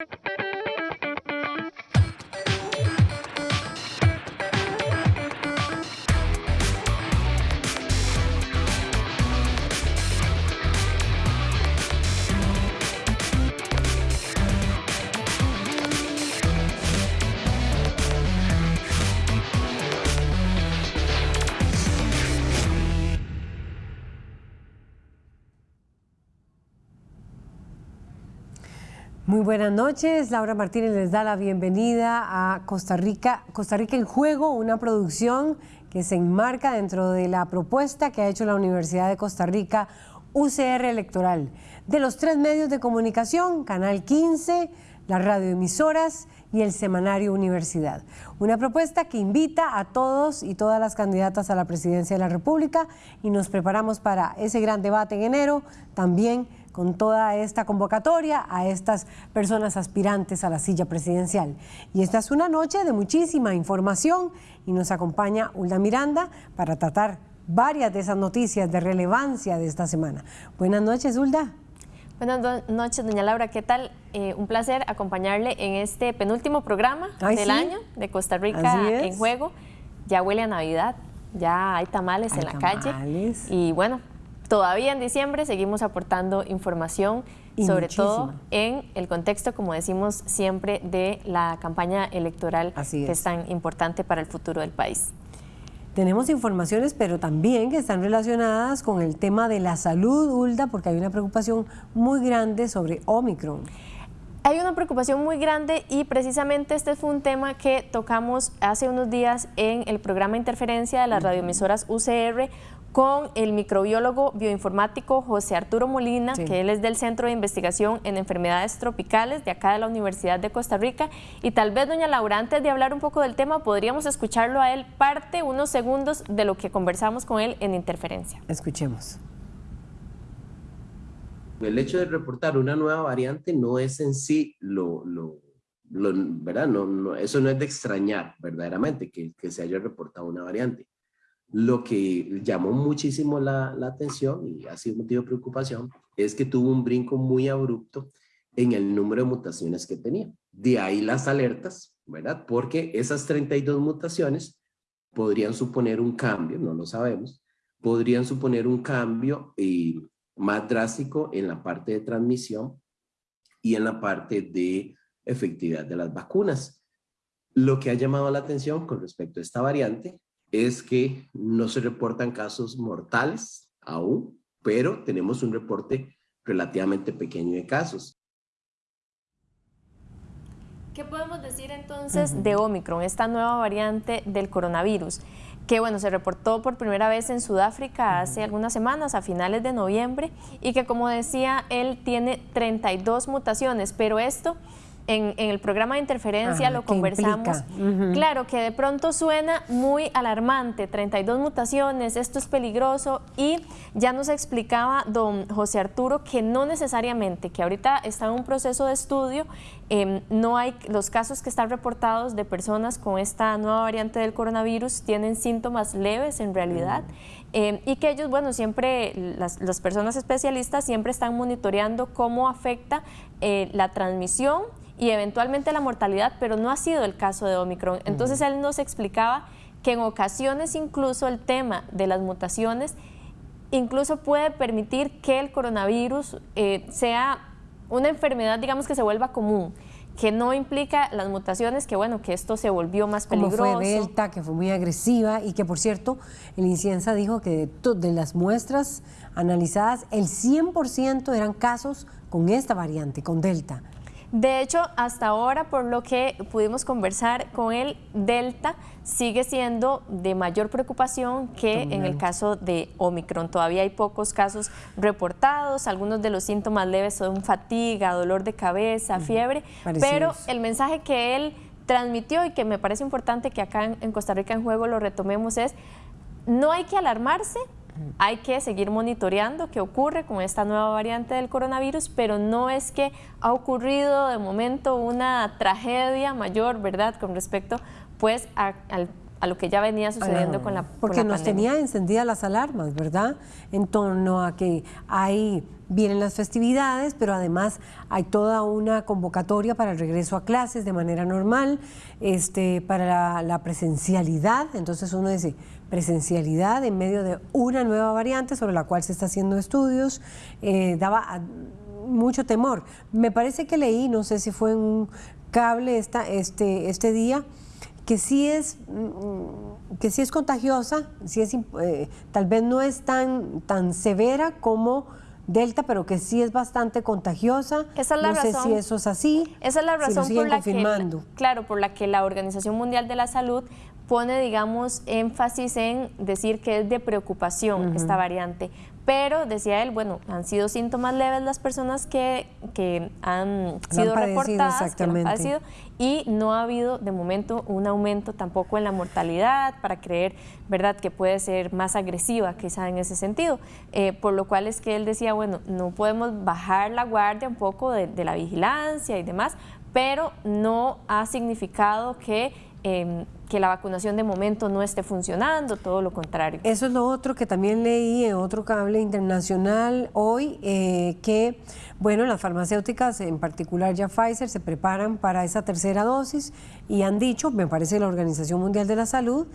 you Muy buenas noches, Laura Martínez les da la bienvenida a Costa Rica, Costa Rica en Juego, una producción que se enmarca dentro de la propuesta que ha hecho la Universidad de Costa Rica UCR Electoral. De los tres medios de comunicación, Canal 15, las radioemisoras y el semanario Universidad. Una propuesta que invita a todos y todas las candidatas a la presidencia de la República y nos preparamos para ese gran debate en enero, también con toda esta convocatoria a estas personas aspirantes a la silla presidencial. Y esta es una noche de muchísima información y nos acompaña Hulda Miranda para tratar varias de esas noticias de relevancia de esta semana. Buenas noches, Hulda. Buenas noches, doña Laura. ¿Qué tal? Eh, un placer acompañarle en este penúltimo programa del año de Costa Rica en juego. Ya huele a Navidad, ya hay tamales en la calle. Y bueno, Todavía en diciembre seguimos aportando información, sobre todo en el contexto, como decimos siempre, de la campaña electoral que es tan importante para el futuro del país. Tenemos informaciones, pero también que están relacionadas con el tema de la salud, Hulda, porque hay una preocupación muy grande sobre Omicron. Hay una preocupación muy grande y precisamente este fue un tema que tocamos hace unos días en el programa Interferencia de las radioemisoras UCR, con el microbiólogo bioinformático José Arturo Molina, que él es del Centro de Investigación en Enfermedades Tropicales de acá de la Universidad de Costa Rica. Y tal vez, doña Laura, antes de hablar un poco del tema, podríamos escucharlo a él parte, unos segundos, de lo que conversamos con él en Interferencia. Escuchemos. El hecho de reportar una nueva variante no es en sí lo, lo, ¿verdad? No, eso no es de extrañar verdaderamente que, que se haya reportado una variante lo que llamó muchísimo la, atención y ha sido motivo de preocupación es que tuvo un brinco muy abrupto en el número de mutaciones que tenía. De ahí las alertas, ¿verdad? Porque esas 32 mutaciones podrían suponer un cambio, no lo sabemos, podrían suponer un cambio eh, más drástico en la parte de transmisión y en la parte de efectividad de las vacunas. Lo que ha llamado la atención con respecto a esta variante es que no se reportan casos mortales aún, pero tenemos un reporte relativamente pequeño de casos. ¿Qué podemos decir entonces de Omicron, esta nueva variante del coronavirus? que bueno, se reportó por primera vez en Sudáfrica hace algunas semanas, a finales de noviembre, y que como decía, él tiene 32 mutaciones, pero esto en, el programa de interferencia lo conversamos. Claro, que de pronto suena muy alarmante, 32 mutaciones, esto es peligroso y ya nos explicaba don José Arturo que no necesariamente, que ahorita está en un proceso de estudio, em, no hay los casos que están reportados de personas con esta nueva variante del coronavirus tienen síntomas leves en realidad. Em, y que ellos, bueno, siempre, las, las, personas especialistas siempre están monitoreando cómo afecta eh, la transmisión y eventualmente la mortalidad, pero no ha sido el caso de Omicron. Entonces él nos explicaba que en ocasiones incluso el tema de las mutaciones incluso puede permitir que el coronavirus eh, sea una enfermedad, digamos, que se vuelva común que no implica las mutaciones, que bueno, que esto se volvió más peligroso. Como fue Delta, que fue muy agresiva y que por cierto, el Inciensa dijo que de, de las muestras analizadas, el 100% eran casos con esta variante, con Delta. De hecho, hasta ahora, por lo que pudimos conversar con el Delta, sigue siendo de mayor preocupación que en el caso de Omicron. Todavía hay pocos casos reportados, algunos de los síntomas leves son fatiga, dolor de cabeza, fiebre, pero el mensaje que él transmitió y que me parece importante que acá en Costa Rica en Juego lo retomemos es, no hay que alarmarse, hay que seguir monitoreando qué ocurre con esta nueva variante del coronavirus, pero no es que ha ocurrido de momento una tragedia mayor, ¿verdad?, con respecto pues a, lo que ya venía sucediendo con la Porque nos tenía encendidas las alarmas, ¿verdad?, en torno a que hay vienen las festividades, pero además hay toda una convocatoria para el regreso a clases de manera normal, este, para la, presencialidad. Entonces uno dice, presencialidad en medio de una nueva variante sobre la cual se está haciendo estudios, eh, daba mucho temor. Me parece que leí, no sé si fue un cable esta, este, este día, que sí es, mm, que sí es contagiosa, sí es, eh, tal vez no es tan, tan severa como Delta, pero que sí es bastante contagiosa. Esa es la no razón, sé si eso es así. Esa es la razón por la que, claro, por la que la Organización Mundial de la Salud pone, digamos, énfasis en decir que es de preocupación esta variante, pero decía él, bueno, han sido síntomas leves las personas que, han sido reportadas, que han padecido, y no ha habido de momento un aumento tampoco en la mortalidad para creer, ¿verdad?, que puede ser más agresiva quizá en ese sentido. Eh, por lo cual es que él decía, bueno, no podemos bajar la guardia un poco de, de la vigilancia y demás, pero no ha significado que Em, que la vacunación de momento no esté funcionando, todo lo contrario. Eso es lo otro que también leí en otro cable internacional hoy, eh, que, bueno, las farmacéuticas, en particular ya Pfizer, se preparan para esa tercera dosis y han dicho, me parece la Organización Mundial de la Salud,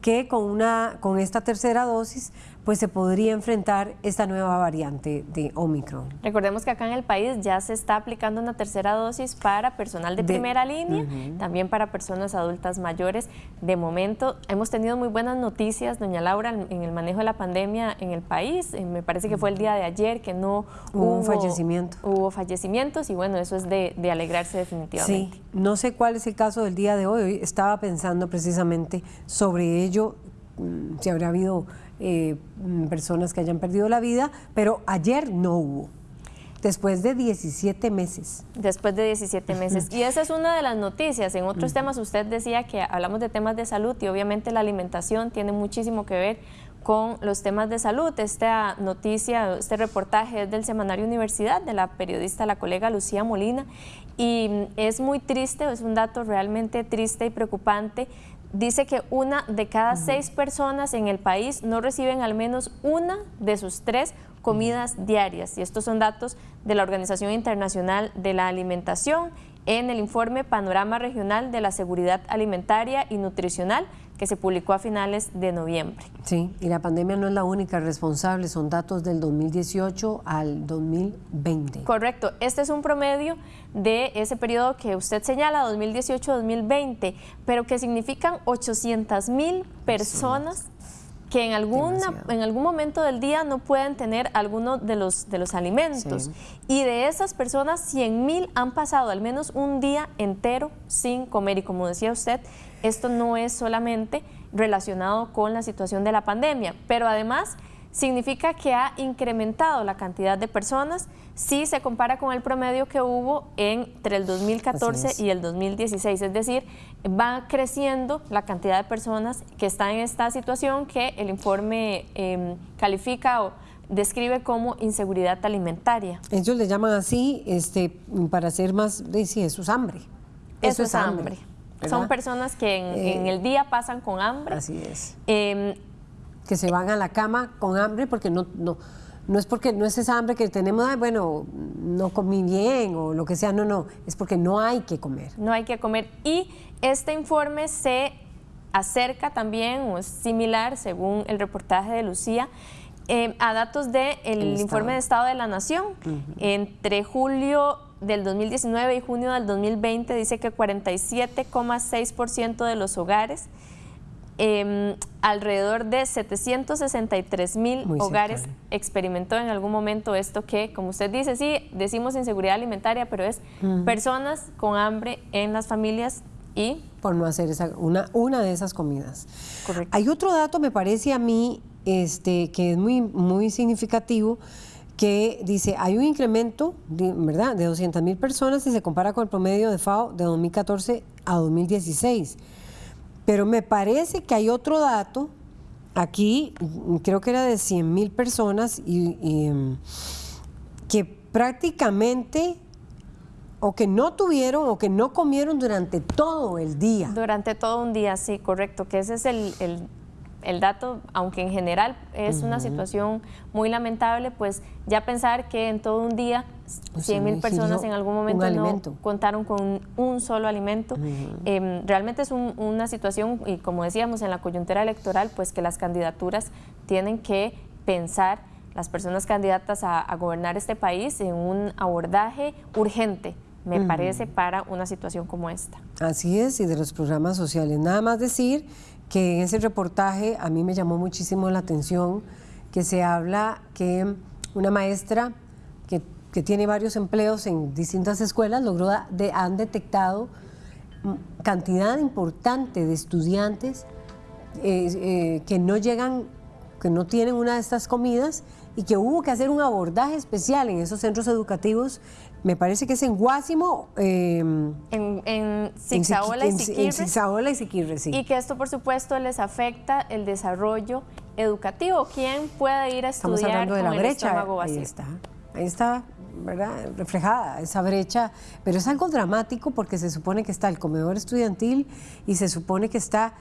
que con, una, con esta tercera dosis pues se podría enfrentar esta nueva variante de Omicron. Recordemos que acá en el país ya se está aplicando una tercera dosis para personal de, primera línea, también para personas adultas mayores. De momento hemos tenido muy buenas noticias, doña Laura, en el manejo de la pandemia en el país. Eh, me parece que fue el día de ayer que no hubo, un fallecimiento. Hubo fallecimientos y bueno, eso es de, de alegrarse definitivamente. Sí, no sé cuál es el caso del día de hoy. Hoy estaba pensando precisamente sobre ello, mm, si habrá habido eh, personas que hayan perdido la vida, pero ayer no hubo. Después de 17 meses. Después de 17 meses. Y esa es una de las noticias. En otros temas usted decía que hablamos de temas de salud y obviamente la alimentación tiene muchísimo que ver con los temas de salud. Esta noticia, este reportaje es del Semanario Universidad, de la periodista, la colega Lucía Molina, y es muy triste, es un dato realmente triste y preocupante dice que una de cada seis personas en el país no reciben al menos una de sus tres comidas diarias. Y estos son datos de la Organización Internacional de la Alimentación en el informe Panorama Regional de la Seguridad Alimentaria y Nutricional que se publicó a finales de noviembre. Sí, y la pandemia no es la única responsable, son datos del 2018 al 2020. Correcto, este es un promedio de ese periodo que usted señala, 2018-2020, pero que significan 800 mil personas que en, alguna, en algún momento del día no pueden tener alguno de los, de los alimentos. Y de esas personas, 100 mil han pasado al menos un día entero sin comer. Y como decía usted, esto no es solamente relacionado con la situación de la pandemia, pero además significa que ha incrementado la cantidad de personas si se compara con el promedio que hubo entre el 2014 y el 2016. Es decir, va creciendo la cantidad de personas que están en esta situación que el informe em, califica o describe como inseguridad alimentaria. Ellos le llaman así este, para ser más, sí, eso es hambre. Eso, es hambre. Son personas que en, eh, el día pasan con hambre. Así es. Em, que se van a la cama con hambre porque no, no, no es porque no es esa hambre que tenemos, bueno, no comí bien o lo que sea, no, no, es porque no hay que comer. No hay que comer. Y este informe se acerca también, o es similar, según el reportaje de Lucía, em, a datos del el informe de Estado de la Nación. Entre julio del 2019 y junio del 2020 dice que 47,6% de los hogares, em, alrededor de 763 mil hogares experimentó en algún momento esto que, como usted dice, sí, decimos inseguridad alimentaria, pero es personas con hambre en las familias y... Por no hacer esa, una, una de esas comidas. Correcto. Hay otro dato, me parece a mí, este, que es muy, muy significativo, que dice, hay un incremento, ¿verdad?, de 200 mil personas si se compara con el promedio de FAO de 2014 a 2016. Pero me parece que hay otro dato, aquí creo que era de 100 mil personas, y, em, que prácticamente o que no tuvieron o que no comieron durante todo el día. Durante todo un día, sí, correcto, que ese es el dato, aunque en general es una situación muy lamentable, pues ya pensar que en todo un día 100 mil personas en algún momento no contaron con un solo alimento. Em, realmente es una situación, y como decíamos, en la coyuntura electoral, pues que las candidaturas tienen que pensar, las personas candidatas a, gobernar este país, en un abordaje urgente me parece, para una situación como esta. Así es, y de los programas sociales. Nada más decir que en ese reportaje a mí me llamó muchísimo la atención que se habla que una maestra que, tiene varios empleos en distintas escuelas logró de, han detectado cantidad importante de estudiantes eh, eh, que no llegan, que no tienen una de estas comidas y que hubo que hacer un abordaje especial en esos centros educativos me parece que es en Guásimo. Eh, en, en Zigzaola y Siquirre. y Siquirre, sí. Y que esto, por supuesto, les afecta el desarrollo educativo. ¿Quién puede ir a estudiar Estamos hablando de la brecha. Ahí está. Ahí está, ¿verdad? Reflejada esa brecha. Pero es algo dramático porque se supone que está el comedor estudiantil y se supone que está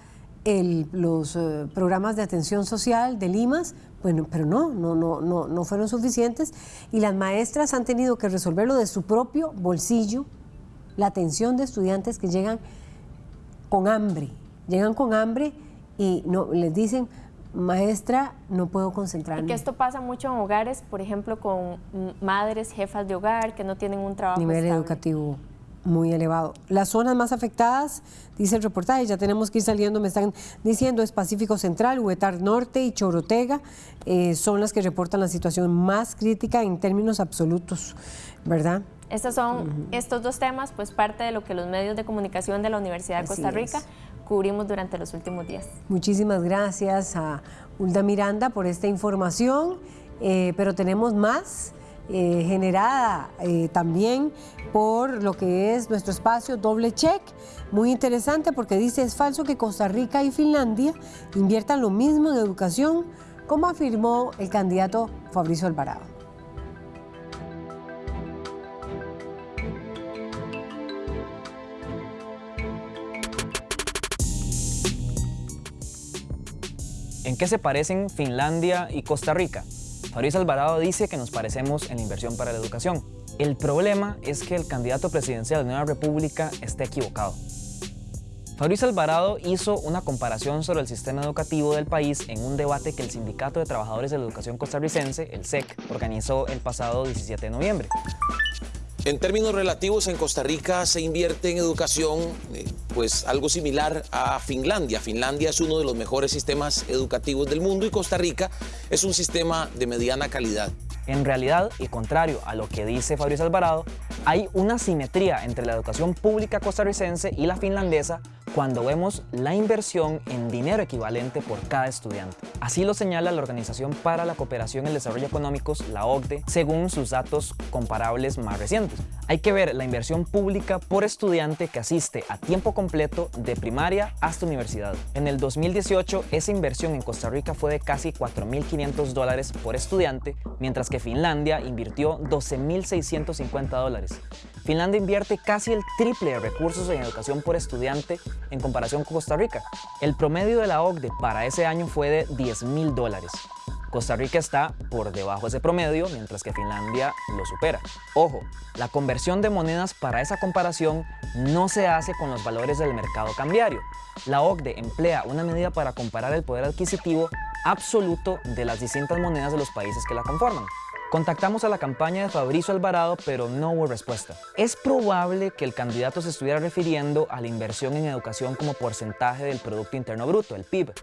los eh, programas de atención social de Limas, bueno, pero no, no, no, no, no fueron suficientes. Y las maestras han tenido que resolverlo de su propio bolsillo, la atención de estudiantes que llegan con hambre, llegan con hambre y no les dicen, maestra, no puedo concentrarme. Y que esto pasa mucho en hogares, por ejemplo, con madres, jefas de hogar que no tienen un trabajo Nivel educativo muy elevado. Las zonas más afectadas, dice el reportaje, ya tenemos que ir saliendo, me están diciendo, es Pacífico Central, Huetar Norte y Chorotega, eh, son las que reportan la situación más crítica en términos absolutos, ¿verdad? Estos son estos dos temas, pues parte de lo que los medios de comunicación de la Universidad de Costa Rica cubrimos durante los últimos días. Muchísimas gracias a Hulda Miranda por esta información, eh, pero tenemos más. Eh, generada eh, también por lo que es nuestro espacio doble check. Muy interesante porque dice es falso que Costa Rica y Finlandia inviertan lo mismo en educación, como afirmó el candidato Fabricio Alvarado. ¿En qué se parecen Finlandia y Costa Rica? Fabricio Alvarado dice que nos parecemos en la inversión para la educación. El problema es que el candidato presidencial de Nueva República está equivocado. Fabricio Alvarado hizo una comparación sobre el sistema educativo del país en un debate que el Sindicato de Trabajadores de la Educación Costarricense, el SEC, organizó el pasado 17 de noviembre. En términos relativos, en Costa Rica se invierte en educación eh, pues algo similar a Finlandia. Finlandia es uno de los mejores sistemas educativos del mundo y Costa Rica es un sistema de mediana calidad. En realidad, y contrario a lo que dice Fabricio Alvarado, hay una simetría entre la educación pública costarricense y la finlandesa cuando vemos la inversión en dinero equivalente por cada estudiante. Así lo señala la Organización para la Cooperación y el Desarrollo Económicos, la OCDE, según sus datos comparables más recientes. Hay que ver la inversión pública por estudiante que asiste a tiempo completo de primaria hasta universidad. En el 2018, esa inversión en Costa Rica fue de casi 4.500 dólares por estudiante, mientras que Finlandia invirtió 12.650 dólares. Finlandia invierte casi el triple de recursos en educación por estudiante en comparación con Costa Rica. El promedio de la OCDE para ese año fue de 10 mil dólares. Costa Rica está por debajo de ese promedio, mientras que Finlandia lo supera. Ojo, la conversión de monedas para esa comparación no se hace con los valores del mercado cambiario. La OCDE emplea una medida para comparar el poder adquisitivo absoluto de las distintas monedas de los países que la conforman. Contactamos a la campaña de Fabricio Alvarado, pero no hubo respuesta. Es probable que el candidato se estuviera refiriendo a la inversión en educación como porcentaje del Producto Interno Bruto, el PIB.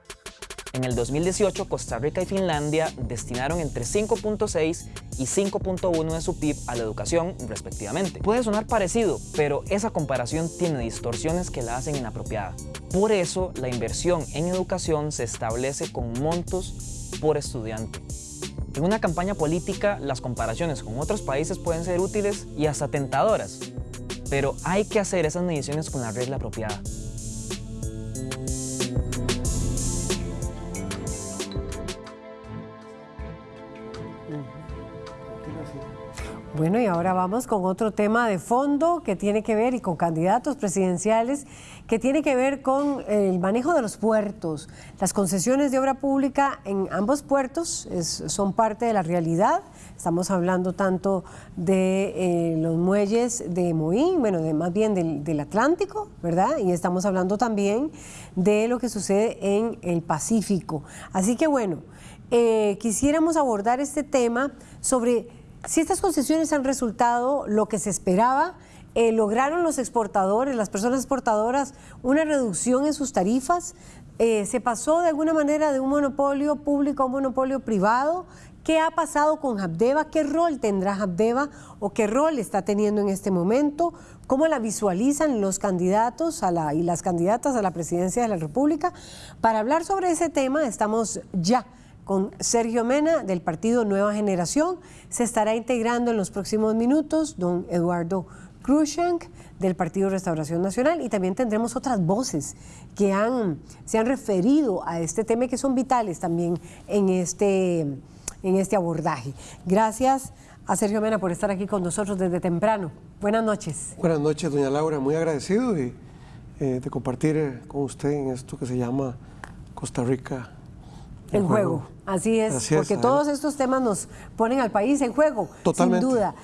En el 2018, Costa Rica y Finlandia destinaron entre 5.6 y 5.1 de su PIB a la educación, respectivamente. Puede sonar parecido, pero esa comparación tiene distorsiones que la hacen inapropiada. Por eso, la inversión en educación se establece con montos por estudiante. En una campaña política, las comparaciones con otros países pueden ser útiles y hasta tentadoras, pero hay que hacer esas mediciones con la regla apropiada. Bueno, y ahora vamos con otro tema de fondo que tiene que ver y con candidatos presidenciales que tiene que ver con el manejo de los puertos. Las concesiones de obra pública en ambos puertos son parte de la realidad. Estamos hablando tanto de eh, los muelles de Moín, bueno, de, más bien del, Atlántico, ¿verdad? Y estamos hablando también de lo que sucede en el Pacífico. Así que bueno, eh, quisiéramos abordar este tema sobre si estas concesiones han resultado lo que se esperaba, eh, lograron los exportadores, las personas exportadoras, una reducción en sus tarifas, eh, se pasó de alguna manera de un monopolio público a un monopolio privado. ¿Qué ha pasado con Habdeba? ¿Qué rol tendrá Habdeba o qué rol está teniendo en este momento? ¿Cómo la visualizan los candidatos y las candidatas a la presidencia de la República? Para hablar sobre ese tema estamos ya con Sergio Mena del partido Nueva Generación. Se estará integrando en los próximos minutos don Eduardo Cruzank del Partido Restauración Nacional y también tendremos otras voces que han, se han referido a este tema y que son vitales también en este, en este abordaje. Gracias a Sergio Mena por estar aquí con nosotros desde temprano. Buenas noches. Buenas noches, doña Laura. Muy agradecido de, eh, de compartir con usted en esto que se llama Costa Rica en juego. Así es, porque todos estos temas nos ponen al país en juego, sin duda.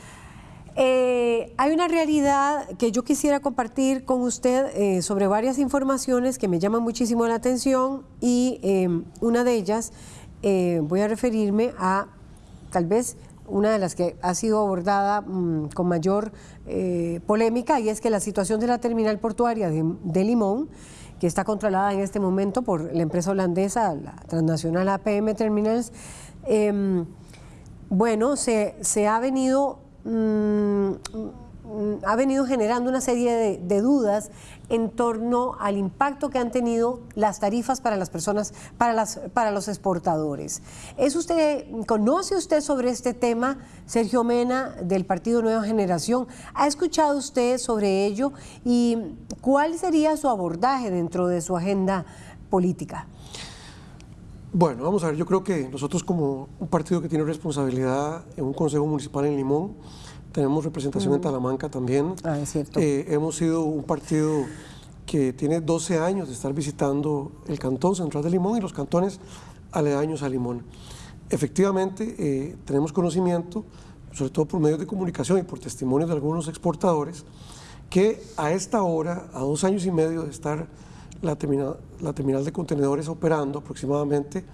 Eh, hay una realidad que yo quisiera compartir con usted eh, sobre varias informaciones que me llaman muchísimo la atención y eh, una de ellas voy a referirme a tal vez una de las que ha sido abordada mm, con mayor polémica y es que la situación de la terminal portuaria de Limón que está controlada en este momento por la empresa holandesa, la transnacional APM Terminals, em, bueno, se, se, ha venido mm, ha venido generando una serie de, dudas en torno al impacto que han tenido las tarifas para las personas, para, las, para los exportadores. ¿Es usted, ¿Conoce usted sobre este tema, Sergio Mena, del Partido Nueva Generación? ¿Ha escuchado usted sobre ello? ¿Y cuál sería su abordaje dentro de su agenda política? Bueno, vamos a ver, yo creo que nosotros como un partido que tiene responsabilidad en un consejo municipal en Limón, tenemos representación en Talamanca también. Ah, es cierto. Eh, hemos sido un partido que tiene 12 años de estar visitando el cantón central de Limón y los cantones aledaños a Limón. Efectivamente, eh, tenemos conocimiento, sobre todo por medios de comunicación y por testimonios de algunos exportadores, que a esta hora, a dos años y medio de estar la terminal, la terminal de contenedores operando aproximadamente,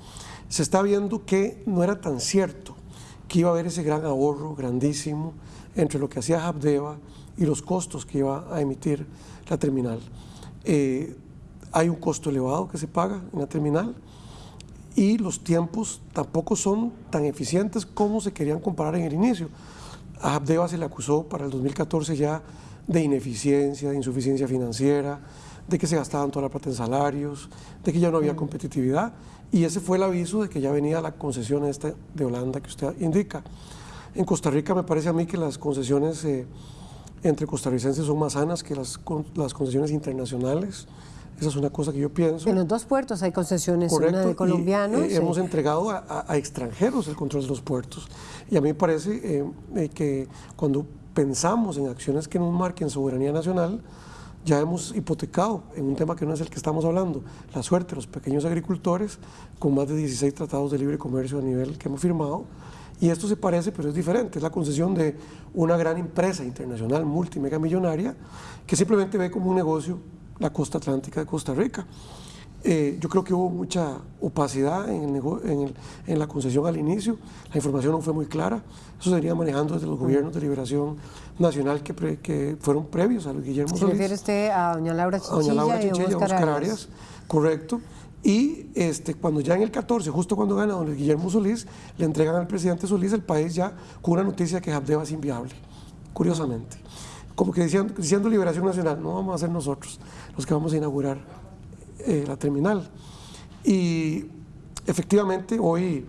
se está viendo que no era tan cierto que iba a haber ese gran ahorro grandísimo entre lo que hacía Habdeba y los costos que iba a emitir la terminal. Eh, hay un costo elevado que se paga en la terminal y los tiempos tampoco son tan eficientes como se querían comparar en el inicio. A Habdeba se le acusó para el 2014 ya de ineficiencia, de insuficiencia financiera, de que se gastaban toda la plata en salarios, de que ya no había mm. competitividad y ese fue el aviso de que ya venía la concesión esta de Holanda que usted indica. En Costa Rica me parece a mí que las concesiones eh, entre costarricenses son más sanas que las, las concesiones internacionales. Esa es una cosa que yo pienso. En los dos puertos hay concesiones, una de colombianos. Eh, hemos entregado a, extranjeros el control de los puertos. Y a mí me parece eh, que cuando pensamos en acciones que nos marquen soberanía nacional, ya hemos hipotecado en un tema que no es el que estamos hablando, la suerte de los pequeños agricultores con más de 16 tratados de libre comercio a nivel que hemos firmado y esto se parece, pero es diferente. Es la concesión de una gran empresa internacional multimegamillonaria que simplemente ve como un negocio la costa atlántica de Costa Rica. Eh, yo creo que hubo mucha opacidad en, el, en, la concesión al inicio, la información no fue muy clara, eso se venía manejando desde los gobiernos de liberación nacional que, que fueron previos a los Guillermo ¿Se refiere usted a doña Laura Chichilla, a doña Laura Chichilla y Oscar, Arias, correcto. Y este, cuando ya en el 14, justo cuando gana don Guillermo Solís, le entregan al presidente Solís el país ya con una noticia que Habdeba es inviable, curiosamente. Como que diciendo, diciendo Liberación Nacional, no vamos a ser nosotros los que vamos a inaugurar eh, la terminal. Y efectivamente hoy,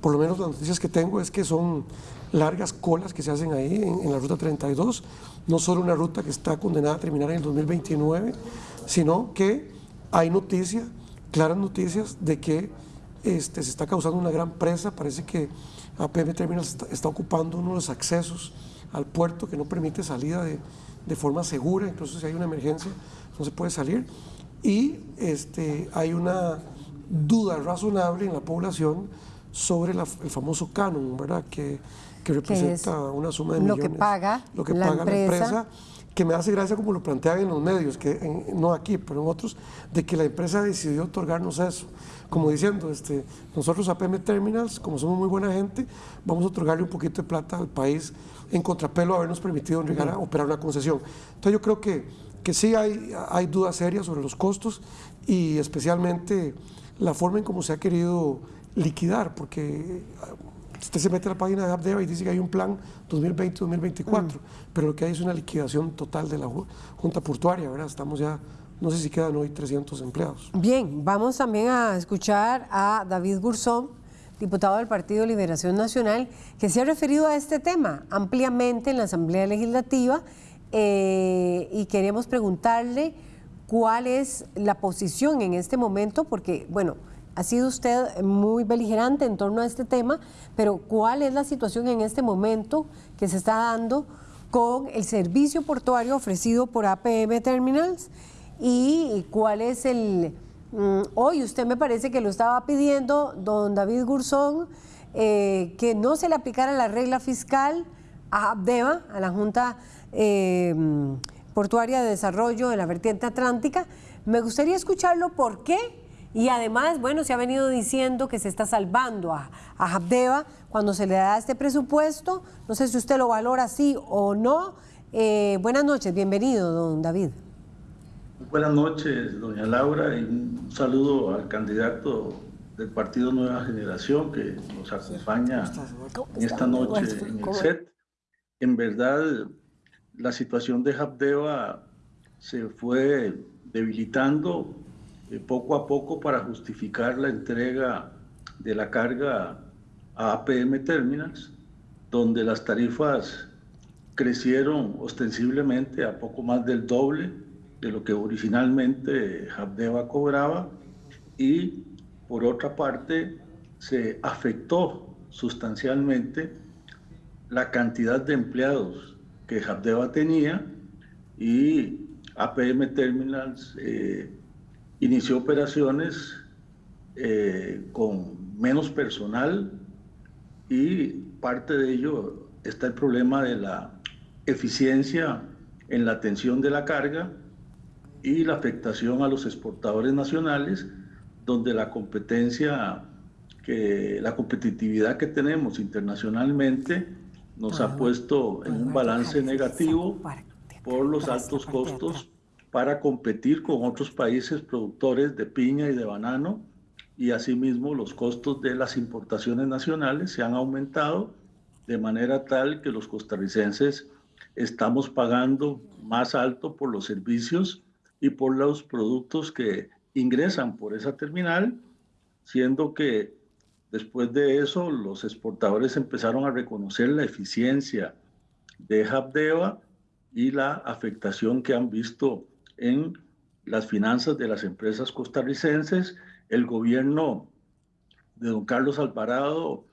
por lo menos las noticias que tengo es que son largas colas que se hacen ahí en, en la ruta 32, no solo una ruta que está condenada a terminar en el 2029, sino que hay noticia claras noticias de que este, se está causando una gran presa, parece que APM Terminals está, ocupando uno de los accesos al puerto que no permite salida de, de forma segura, incluso si hay una emergencia no se puede salir. Y este, hay una duda razonable en la población sobre el famoso canon, ¿verdad? Que, que representa una suma de millones. Lo que paga, lo que la, paga empresa. la empresa. Que me hace gracia como lo plantean en los medios, que no aquí, pero en otros, de que la empresa decidió otorgarnos eso. Como diciendo, este, nosotros APM Terminals, como somos muy buena gente, vamos a otorgarle un poquito de plata al país en contrapelo a habernos permitido llegar a operar una concesión. Entonces yo creo que, que sí hay, hay dudas serias sobre los costos y especialmente la forma en cómo se ha querido liquidar, porque usted se mete a la página de Abdeva y dice que hay un plan 2020-2024, pero lo que hay es una liquidación total de la Junta Portuaria, ¿verdad? Estamos ya, no sé si quedan hoy 300 empleados. Bien, vamos también a escuchar a David Gursón, diputado del Partido Liberación Nacional, que se ha referido a este tema ampliamente en la Asamblea Legislativa eh, y queremos preguntarle cuál es la posición en este momento, porque, bueno, ha sido usted muy beligerante en torno a este tema, pero ¿cuál es la situación en este momento que se está dando con el servicio portuario ofrecido por APM Terminals? ¿Y cuál es el... Mm, hoy usted me parece que lo estaba pidiendo, don David Gurzón, eh, que no se le aplicara la regla fiscal a Abdeva, a la Junta eh, Portuaria de Desarrollo de la Vertiente Atlántica. Me gustaría escucharlo por qué y además, bueno, se ha venido diciendo que se está salvando a, a cuando se le da este presupuesto. No sé si usted lo valora así o no. Eh, buenas noches, bienvenido, don David. Buenas noches, doña Laura, y un saludo al candidato del Partido Nueva Generación que nos acompaña esta noche en el set. En verdad, la situación de Habdeba se fue debilitando eh, poco a poco para justificar la entrega de la carga a APM Terminals, donde las tarifas crecieron ostensiblemente a poco más del doble de lo que originalmente Habdeba cobraba y por otra parte se afectó sustancialmente la cantidad de empleados que Habdeba tenía y APM Terminals eh, inició operaciones eh, con menos personal y parte de ello está el problema de la eficiencia en la atención de la carga y la afectación a los exportadores nacionales, donde la competencia, que, la competitividad que tenemos internacionalmente nos ha puesto en un balance negativo por los altos costos para competir con otros países productores de piña y de banano y asimismo los costos de las importaciones nacionales se han aumentado de manera tal que los costarricenses estamos pagando más alto por los servicios y por los productos que ingresan por esa terminal, siendo que después de eso los exportadores empezaron a reconocer la eficiencia de Habdeba y la afectación que han visto en las finanzas de las empresas costarricenses. El gobierno de don Carlos Alvarado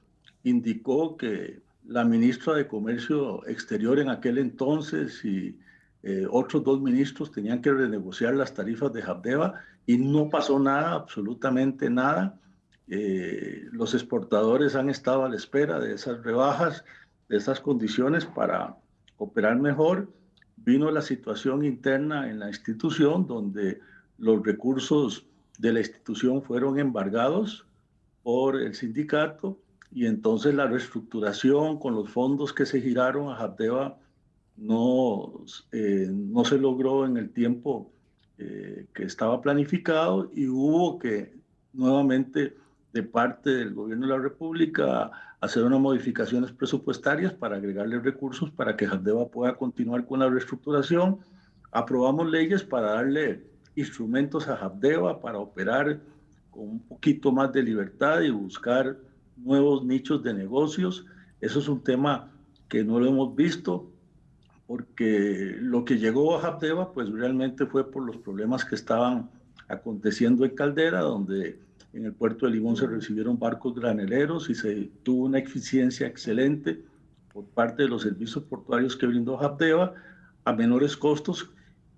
indicó que la ministra de Comercio Exterior en aquel entonces y eh, otros dos ministros tenían que renegociar las tarifas de Habdeba y no pasó nada, absolutamente nada. Eh, los exportadores han estado a la espera de esas rebajas, de esas condiciones para operar mejor. Vino la situación interna en la institución donde los recursos de la institución fueron embargados por el sindicato y entonces la reestructuración con los fondos que se giraron a Jateva no, eh, no se logró en el tiempo eh, que estaba planificado y hubo que nuevamente de parte del gobierno de la República hacer unas modificaciones presupuestarias para agregarle recursos para que Jaldeva pueda continuar con la reestructuración. Aprobamos leyes para darle instrumentos a Jabdeva para operar con un poquito más de libertad y buscar nuevos nichos de negocios. Eso es un tema que no lo hemos visto porque lo que llegó a Jabdeva pues realmente fue por los problemas que estaban aconteciendo en Caldera, donde en el puerto de Limón se recibieron barcos graneleros y se tuvo una eficiencia excelente por parte de los servicios portuarios que brindó Habdeba a menores costos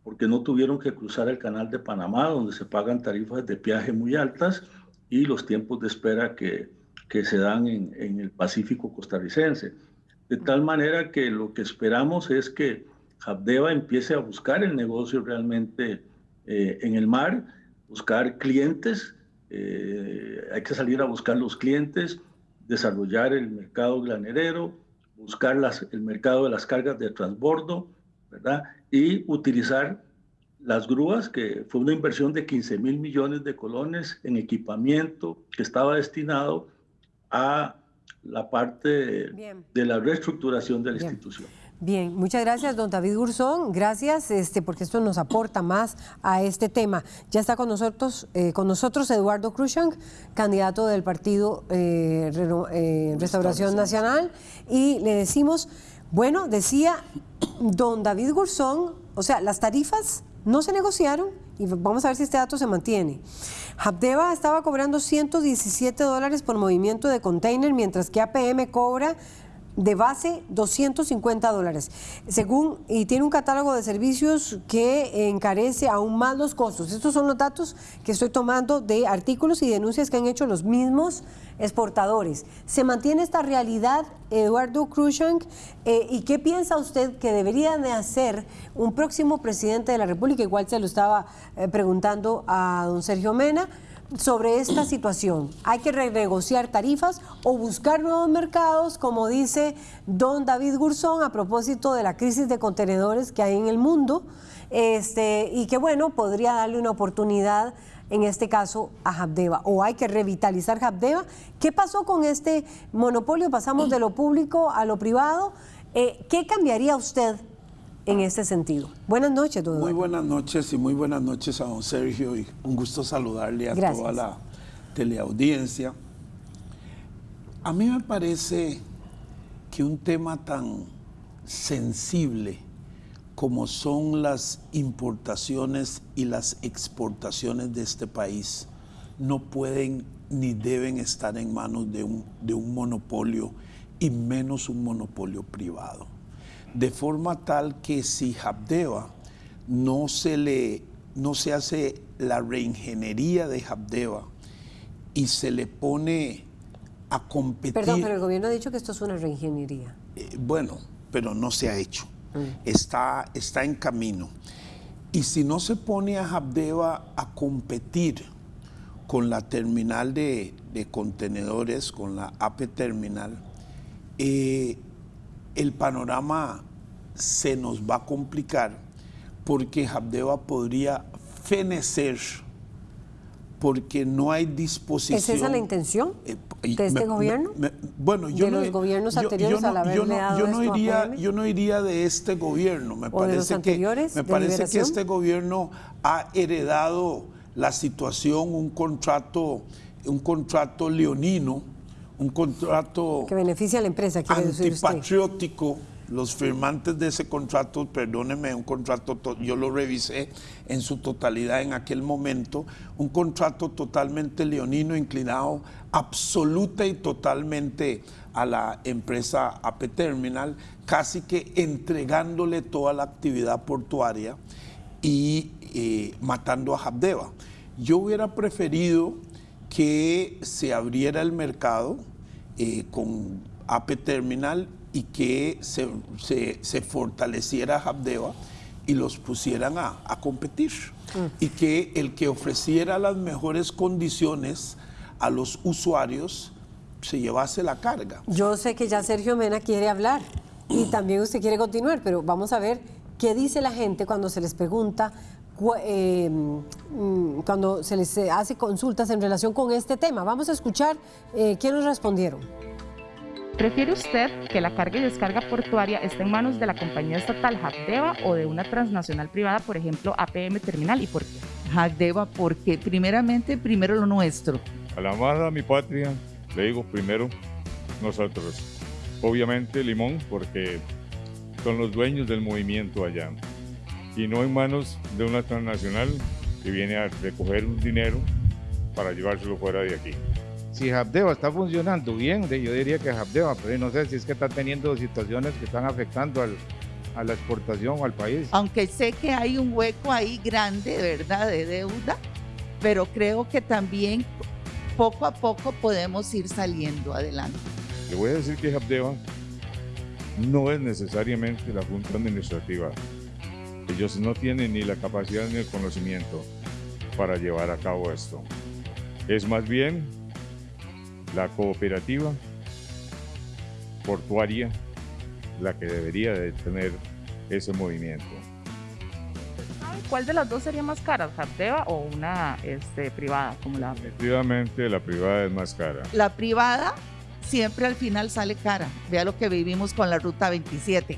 porque no tuvieron que cruzar el canal de Panamá, donde se pagan tarifas de viaje muy altas y los tiempos de espera que, que se dan en, en el Pacífico costarricense. De tal manera que lo que esperamos es que Habdeba empiece a buscar el negocio realmente eh, en el mar, buscar clientes, eh, hay que salir a buscar los clientes, desarrollar el mercado granerero, buscar las, el mercado de las cargas de transbordo, ¿verdad? Y utilizar las grúas, que fue una inversión de 15 mil millones de colones en equipamiento que estaba destinado a la parte de la reestructuración de la institución. Bien, muchas gracias, don David Gurzón. Gracias, este, porque esto nos aporta más a este tema. Ya está con nosotros, eh, con nosotros Eduardo Cruzan, candidato del Partido eh, eh, Restauración Nacional, y le decimos, bueno, decía don David Gurzón, o sea, las tarifas no se negociaron y vamos a ver si este dato se mantiene. Habdeba estaba cobrando 117 dólares por movimiento de container, mientras que APM cobra de base 250 dólares. Según, y tiene un catálogo de servicios que encarece aún más los costos. Estos son los datos que estoy tomando de artículos y denuncias que han hecho los mismos exportadores. ¿Se mantiene esta realidad, Eduardo Cruzank? Eh, ¿Y qué piensa usted que debería de hacer un próximo presidente de la República? Igual se lo estaba eh, preguntando a don Sergio Mena sobre esta situación? ¿Hay que renegociar tarifas o buscar nuevos mercados, como dice don David Gurzón, a propósito de la crisis de contenedores que hay en el mundo? Este, y que bueno, podría darle una oportunidad en este caso a Habdeba, o hay que revitalizar Habdeba. ¿Qué pasó con este monopolio? Pasamos de lo público a lo privado. Eh, ¿Qué cambiaría usted en este sentido. Buenas noches, don Muy buenas noches y muy buenas noches a don Sergio y un gusto saludarle a toda la teleaudiencia. A mí me parece que un tema tan sensible como son las importaciones y las exportaciones de este país no pueden ni deben estar en manos de un, de un monopolio y menos un monopolio privado de forma tal que si Habdeba no se le no se hace la reingeniería de Habdeba y se le pone a competir. Perdón, pero el gobierno ha dicho que esto es una reingeniería. Eh, bueno, pero no se ha hecho. Mm. Está, está en camino. Y si no se pone a Habdeba a competir con la terminal de, contenedores, con la AP Terminal, eh, el panorama se nos va a complicar porque Habdeba podría fenecer porque no hay disposición. ¿Es esa la intención eh, de este gobierno? bueno, yo de no, los gobiernos anteriores yo, al haberle dado yo no iría, yo no iría de este gobierno. Me parece que me parece que este gobierno ha heredado la situación, un contrato, un contrato leonino, un contrato que beneficia a la empresa, antipatriótico los firmantes de ese contrato, perdóneme, un contrato, yo lo revisé en su totalidad en aquel momento, un contrato totalmente leonino, inclinado absoluta y totalmente a la empresa AP Terminal, casi que entregándole toda la actividad portuaria y eh, matando a Habdeba. Yo hubiera preferido que se abriera el mercado eh, con AP Terminal y que se, se, fortaleciera Habdeba y los pusieran a, competir. Mm. Y que el que ofreciera las mejores condiciones a los usuarios se llevase la carga. Yo sé que ya Sergio Mena quiere hablar y también usted quiere continuar, pero vamos a ver qué dice la gente cuando se les pregunta, eh, mm, cuando se les hace consultas en relación con este tema. Vamos a escuchar eh, quién nos respondieron. ¿Prefiere usted que la carga y descarga portuaria esté en manos de la compañía estatal Habdeba o de una transnacional privada, por ejemplo APM Terminal? ¿Y por qué? Habdeba porque primeramente, primero lo nuestro. A la amada mi patria, le digo primero nosotros. Obviamente Limón porque son los dueños del movimiento allá. Y no en manos de una transnacional que viene a recoger un dinero para llevárselo fuera de aquí. si Habdeba está funcionando bien, yo diría que Habdeba, pero no sé si es que está teniendo situaciones que están afectando a la exportación o al país. Aunque sé que hay un hueco ahí grande, ¿verdad?, de deuda, pero creo que también poco a poco podemos ir saliendo adelante. Le voy a decir que Habdeba no es necesariamente la Junta Administrativa. Ellos no tienen ni la capacidad ni el conocimiento para llevar a cabo esto. Es más bien la cooperativa portuaria la que debería de tener ese movimiento. ¿Cuál de las dos sería más cara, Habdeba o una este, privada como la Efectivamente, la privada es más cara. La privada siempre al final sale cara. Vea lo que vivimos con la Ruta 27.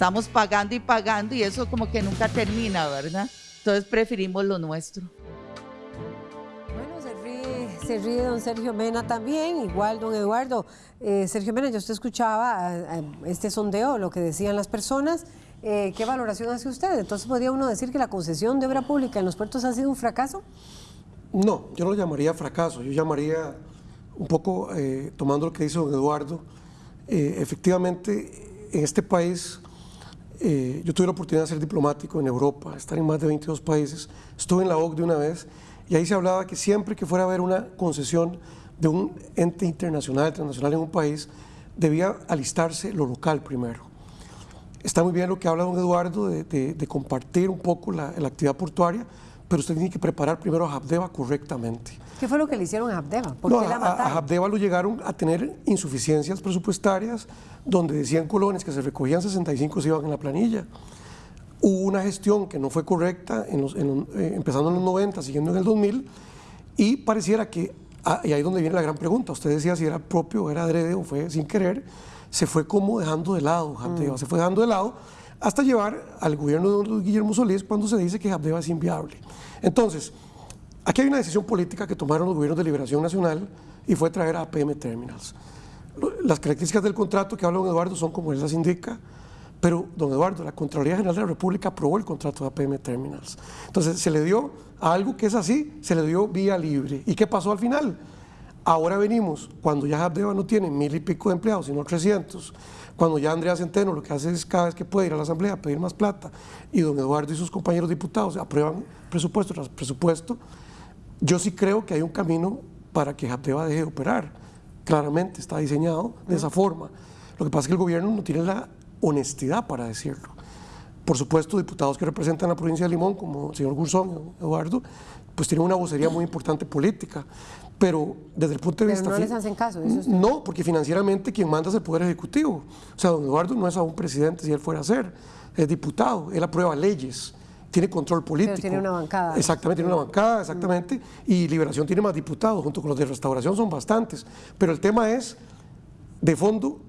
Estamos pagando y pagando y eso como que nunca termina, ¿verdad? Entonces preferimos lo nuestro. Bueno, se ríe, se ríe don Sergio Mena también, igual don Eduardo. Eh, Sergio Mena, yo usted escuchaba eh, este sondeo, lo que decían las personas. Eh, ¿Qué valoración hace usted? Entonces, ¿podría uno decir que la concesión de obra pública en los puertos ha sido un fracaso? No, yo no lo llamaría fracaso, yo llamaría un poco, tomando lo que dice don Eduardo, efectivamente en este país eh, yo tuve la oportunidad de ser diplomático en Europa, estar en más de 22 países, estuve en la OCDE una vez y ahí se hablaba que siempre que fuera a haber una concesión de un ente internacional, internacional en un país, debía alistarse lo local primero. Está muy bien lo que habla don Eduardo de, compartir un poco la, actividad portuaria, pero usted tiene que preparar primero a Habdeba correctamente. ¿Qué fue lo que le hicieron a Habdeba? ¿Por qué la mataron? A, Habdeba lo llegaron a tener insuficiencias presupuestarias, donde decían colones que se recogían 65 se iban en la planilla. Hubo una gestión que no fue correcta, en eh, empezando en los 90, siguiendo en el 2000, y pareciera que, ah, y ahí es donde viene la gran pregunta, usted decía si era propio, era adrede o fue sin querer, se fue como dejando de lado Habdeba, mm. se fue dejando de lado hasta llevar al gobierno de Guillermo Solís cuando se dice que Habdeba es inviable. Entonces, aquí hay una decisión política que tomaron los gobiernos de Liberación Nacional y fue traer a APM Terminals. Las características del contrato que habla don Eduardo son como él las indica, pero don Eduardo, la Contraloría General de la República aprobó el contrato de APM Terminals. Entonces, se le dio a algo que es así, se le dio vía libre. ¿Y qué pasó al final? Ahora venimos, cuando ya Habdeba no tiene mil y pico de empleados, sino 300, cuando ya Andrea Centeno lo que hace es cada vez que puede ir a la Asamblea a pedir más plata y don Eduardo y sus compañeros diputados aprueban presupuesto tras presupuesto, yo sí creo que hay un camino para que Habdeba deje de operar. Claramente está diseñado de esa forma. Lo que pasa es que el gobierno no tiene la honestidad para decirlo. Por supuesto, diputados que representan la provincia de Limón, como el señor Gurzón, Eduardo, pues tienen una vocería muy importante política pero desde el punto de vista... no les hacen caso. no, porque financieramente quien manda es el Poder Ejecutivo. O sea, don Eduardo no es aún presidente si él fuera a ser, es diputado, él aprueba leyes, tiene control político. Pero tiene una bancada. Exactamente, tiene una bancada, exactamente, y Liberación tiene más diputados, junto con los de Restauración son bastantes. Pero el tema es, de fondo,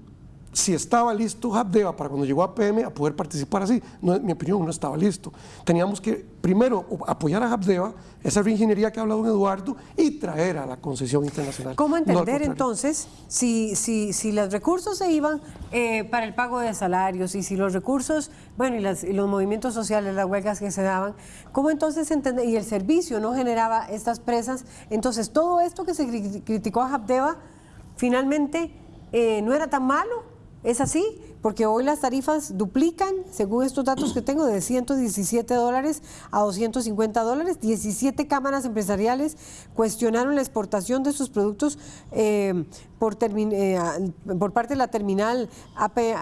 si estaba listo Habdeba para cuando llegó a PM a poder participar así. No, en mi opinión, no estaba listo. Teníamos que primero apoyar a Habdeba, esa reingeniería que ha hablado don Eduardo, y traer a la concesión internacional. ¿Cómo entender entonces si, si, si los recursos se iban eh, para el pago de salarios y si los recursos, bueno, y, y, los movimientos sociales, las huelgas que se daban, ¿cómo entonces entender? Y el servicio no generaba estas presas. Entonces, todo esto que se criticó a Habdeba, finalmente eh, no era tan malo ¿Es así? Porque hoy las tarifas duplican, según estos datos que tengo, de 117 dólares a 250 dólares. 17 cámaras empresariales cuestionaron la exportación de sus productos eh, por, eh, por, parte de la terminal APM,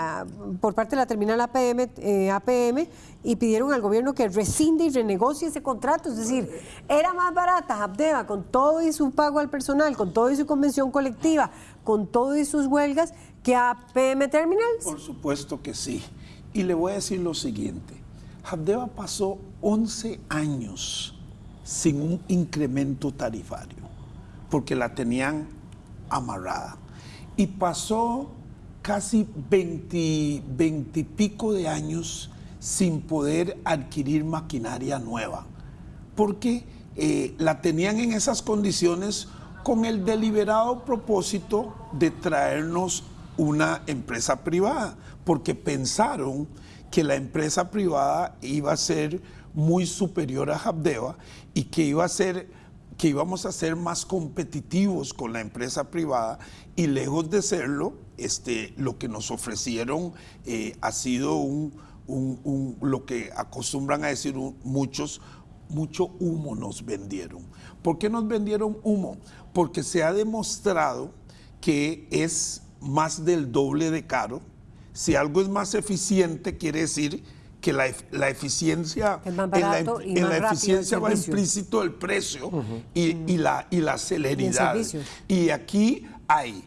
eh, y pidieron al gobierno que rescinde y renegocie ese contrato. Es decir, era más barata Abdeva con todo y su pago al personal, con todo y su convención colectiva, con todo y sus huelgas que a PM Terminals? Por supuesto que sí. Y le voy a decir lo siguiente. Habdeba pasó 11 años sin un incremento tarifario, porque la tenían amarrada. Y pasó casi 20, 20 y pico de años sin poder adquirir maquinaria nueva, porque eh, la tenían en esas condiciones con el deliberado propósito de traernos una empresa privada, porque pensaron que la empresa privada iba a ser muy superior a Habdeba y que iba a ser que íbamos a ser más competitivos con la empresa privada y lejos de serlo, este, lo que nos ofrecieron eh, ha sido un, lo que acostumbran a decir muchos, mucho humo nos vendieron. ¿Por qué nos vendieron humo? Porque se ha demostrado que es más del doble de caro. Si algo es más eficiente, quiere decir que la, eficiencia, en la, eficiencia va implícito el precio y, la, y la celeridad. Y, aquí hay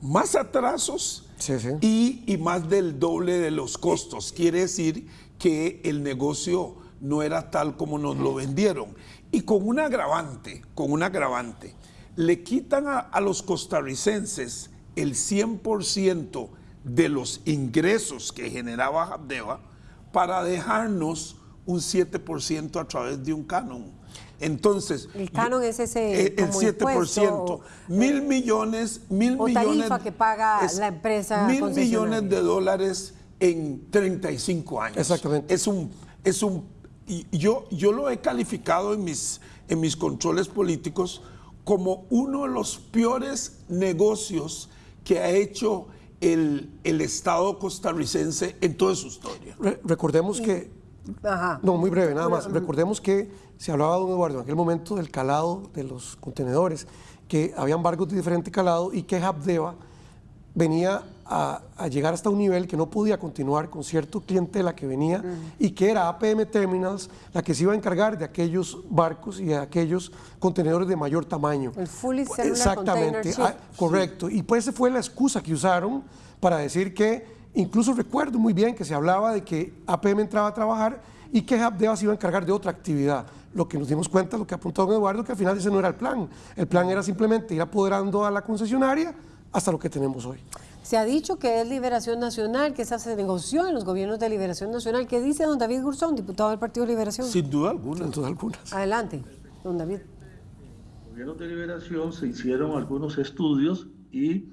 más atrasos Y, y más del doble de los costos. Quiere decir que el negocio no era tal como nos lo vendieron. Y con un agravante, con un agravante, le quitan a, los costarricenses el 100% de los ingresos que generaba Habdeba para dejarnos un 7% a través de un canon. Entonces, el canon es ese eh, el 7%, mil millones, mil o millones que paga la empresa mil millones de dólares en 35 años. Exactamente. Es un es un yo yo lo he calificado en mis en mis controles políticos como uno de los peores negocios que ha hecho el, el Estado costarricense en toda su historia. recordemos que... No, muy breve, nada más. Recordemos que se hablaba, don Eduardo, en aquel momento del calado de los contenedores, que habían barcos de diferente calado y que Habdeba venía a, llegar hasta un nivel que no podía continuar con cierto clientela que venía y que era APM Terminals la que se iba a encargar de aquellos barcos y de aquellos contenedores de mayor tamaño. El fully Exactamente, ah, correcto. Y pues esa fue la excusa que usaron para decir que, incluso recuerdo muy bien que se hablaba de que APM entraba a trabajar y que Habdeba se iba a encargar de otra actividad. Lo que nos dimos cuenta, lo que apuntó don Eduardo, que al final ese no era el plan. El plan era simplemente ir apoderando a la concesionaria hasta lo que tenemos hoy. Se ha dicho que es Liberación Nacional, que esa se negoció en los gobiernos de Liberación Nacional. ¿Qué dice don David Gurzón, diputado del Partido de Liberación? Sin duda alguna. Sin duda alguna. Adelante, don David. En los gobiernos de Liberación se hicieron algunos estudios y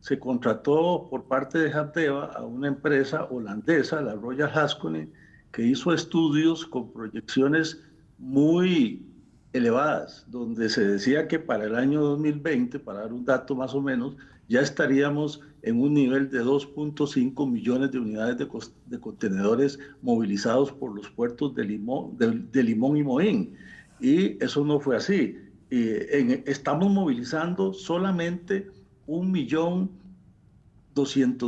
se contrató por parte de Jateva a una empresa holandesa, la Royal Haskonen, que hizo estudios con proyecciones muy elevadas, donde se decía que para el año 2020, para dar un dato más o menos, ya estaríamos en un nivel de 2.5 millones de unidades de, contenedores movilizados por los puertos de Limón, de, Limón y Moín. Y eso no fue así. estamos movilizando solamente un millón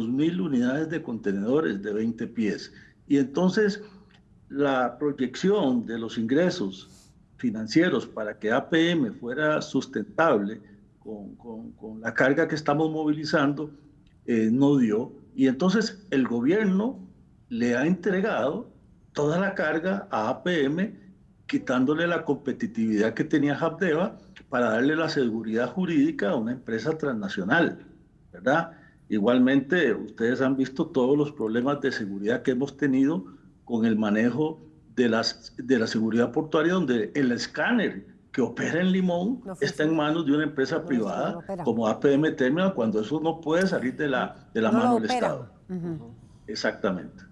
mil unidades de contenedores de 20 pies. Y entonces la proyección de los ingresos financieros para que APM fuera sustentable con, la carga que estamos movilizando, eh, no dio. Y entonces el gobierno le ha entregado toda la carga a APM, quitándole la competitividad que tenía Habdeba para darle la seguridad jurídica a una empresa transnacional, ¿verdad? Igualmente, ustedes han visto todos los problemas de seguridad que hemos tenido con el manejo de, las, de la seguridad portuaria, donde el escáner que opera en Limón está en manos de una empresa privada como APM Terminal cuando eso no puede salir de la, de la mano del Estado. Exactamente.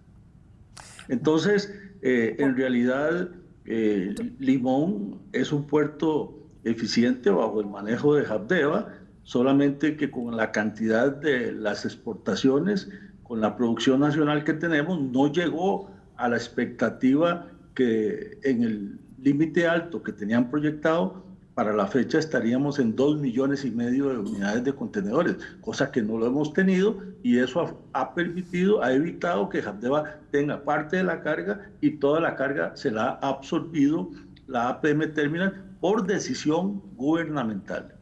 Entonces, eh, en realidad, eh, Limón es un puerto eficiente bajo el manejo de Habdeba, solamente que con la cantidad de las exportaciones, con la producción nacional que tenemos, no llegó a la expectativa que en el límite alto que tenían proyectado, para la fecha estaríamos en 2 millones y medio de unidades de contenedores, cosa que no lo hemos tenido y eso ha, permitido, ha evitado que Jandeva tenga parte de la carga y toda la carga se la ha absorbido la APM Terminal por decisión gubernamental.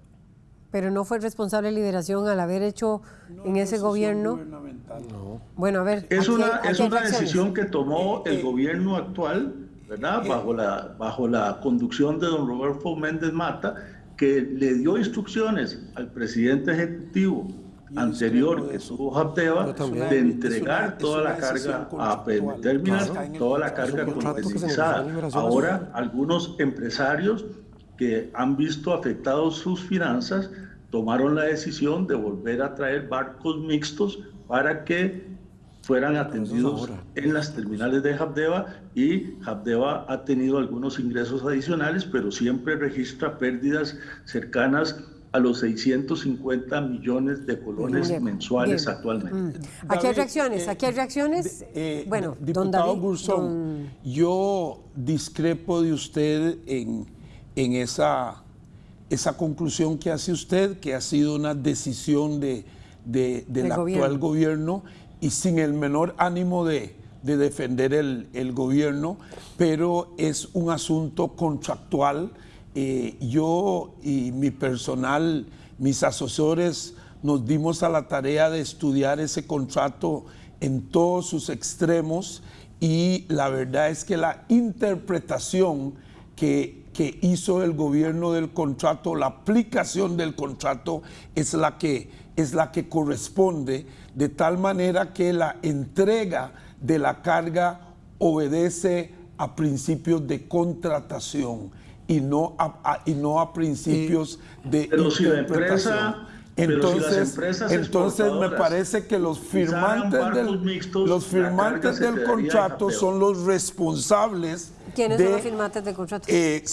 Pero no fue responsable de liberación al haber hecho en ese gobierno. No. Bueno, a ver. Es una, es una decisión que tomó el gobierno actual ¿verdad? Bajo la, bajo la conducción de don Roberto Méndez Mata, que le dio instrucciones al presidente ejecutivo anterior que tuvo Japteva de entregar toda la carga a Terminal, toda la carga competitivizada. Ahora, algunos empresarios que han visto afectados sus finanzas tomaron la decisión de volver a traer barcos mixtos para que fueran atendidos en las terminales de Habdeba y Habdeba ha tenido algunos ingresos adicionales, pero siempre registra pérdidas cercanas a los 650 millones de colones mensuales actualmente. Mm. Aquí hay reacciones, aquí hay reacciones. Eh, bueno, diputado don yo discrepo de usted en, en esa, esa conclusión que hace usted, que ha sido una decisión de, del actual gobierno y sin el menor ánimo de, defender el, el, gobierno, pero es un asunto contractual. Eh, yo y mi personal, mis asesores, nos dimos a la tarea de estudiar ese contrato en todos sus extremos y la verdad es que la interpretación que, que hizo el gobierno del contrato, la aplicación del contrato es la que, es la que corresponde, de tal manera que la entrega de la carga obedece a principios de contratación y no a, y no a principios de pero Si la empresa, entonces, entonces me parece que los firmantes del, los firmantes del contrato son los responsables. ¿Quiénes son los firmantes del contrato? Eh,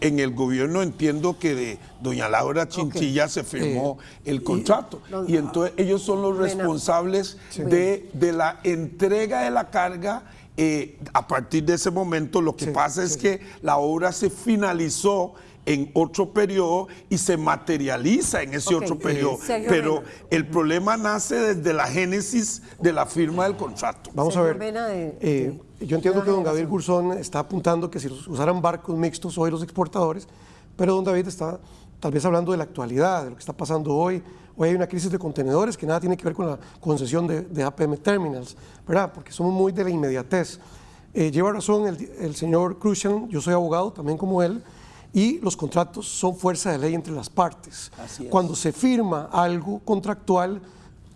en el gobierno entiendo que de doña Laura Chinchilla se firmó eh, el contrato y, entonces ellos son los responsables de, de la entrega de la carga eh, a partir de ese momento lo que pasa es que la obra se finalizó en otro periodo y se materializa en ese otro periodo. Pero el problema nace desde la génesis de la firma del contrato. Vamos a ver. Eh, yo entiendo que don Gabriel Gurzón está apuntando que si usaran barcos mixtos hoy los exportadores, pero don David está tal vez hablando de la actualidad, de lo que está pasando hoy, Hoy hay una crisis de contenedores que nada tiene que ver con la concesión de, APM Terminals, ¿verdad? Porque somos muy de la inmediatez. Eh, lleva razón el, señor Crucian, yo soy abogado también como él, y los contratos son fuerza de ley entre las partes. Cuando se firma algo contractual,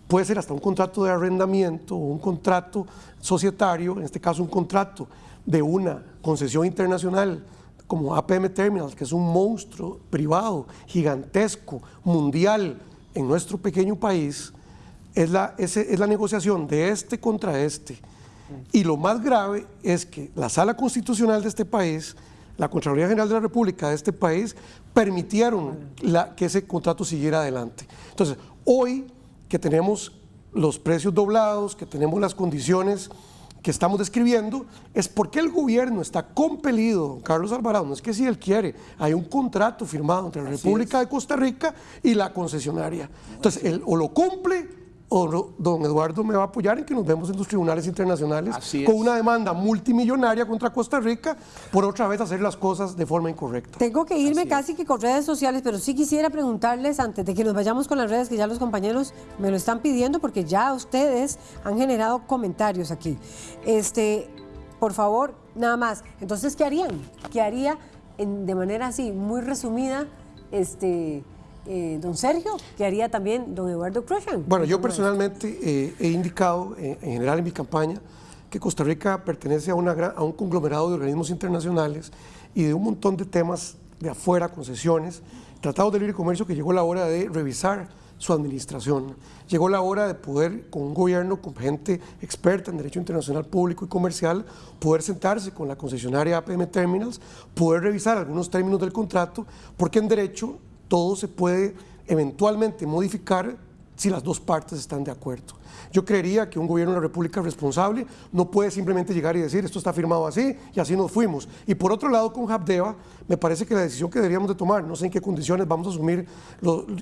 puede ser hasta un contrato de arrendamiento o un contrato societario, en este caso un contrato de una concesión internacional como APM Terminals, que es un monstruo privado, gigantesco, mundial, en nuestro pequeño país es la, es, es la negociación de este contra este. Y lo más grave es que la Sala Constitucional de este país, la Contraloría General de la República de este país, permitieron que ese contrato siguiera adelante. Entonces, hoy que tenemos los precios doblados, que tenemos las condiciones que estamos describiendo es porque el gobierno está compelido, Carlos Alvarado, no es que si él quiere, hay un contrato firmado entre la República de Costa Rica y la concesionaria. Entonces, él o lo cumple o don Eduardo me va a apoyar en que nos vemos en los tribunales internacionales con una demanda multimillonaria contra Costa Rica por otra vez hacer las cosas de forma incorrecta. Tengo que irme casi que con redes sociales, pero sí quisiera preguntarles antes de que nos vayamos con las redes que ya los compañeros me lo están pidiendo porque ya ustedes han generado comentarios aquí. Este, por favor, nada más. Entonces, ¿qué harían? ¿Qué haría de manera así muy resumida este eh, don Sergio, que haría también don Eduardo Cruzan. Bueno, yo personalmente eh, he indicado eh, en general en mi campaña que Costa Rica pertenece a, a un conglomerado de organismos internacionales y de un montón de temas de afuera, concesiones, tratados de libre comercio que llegó la hora de revisar su administración. Llegó la hora de poder, con un gobierno, con gente experta en derecho internacional público y comercial, poder sentarse con la concesionaria APM Terminals, poder revisar algunos términos del contrato, porque en derecho todo se puede eventualmente modificar si las dos partes están de acuerdo. Yo creería que un gobierno de la República responsable no puede simplemente llegar y decir esto está firmado así y así nos fuimos. Y por otro lado, con Habdeba, me parece que la decisión que deberíamos de tomar, no sé en qué condiciones vamos a asumir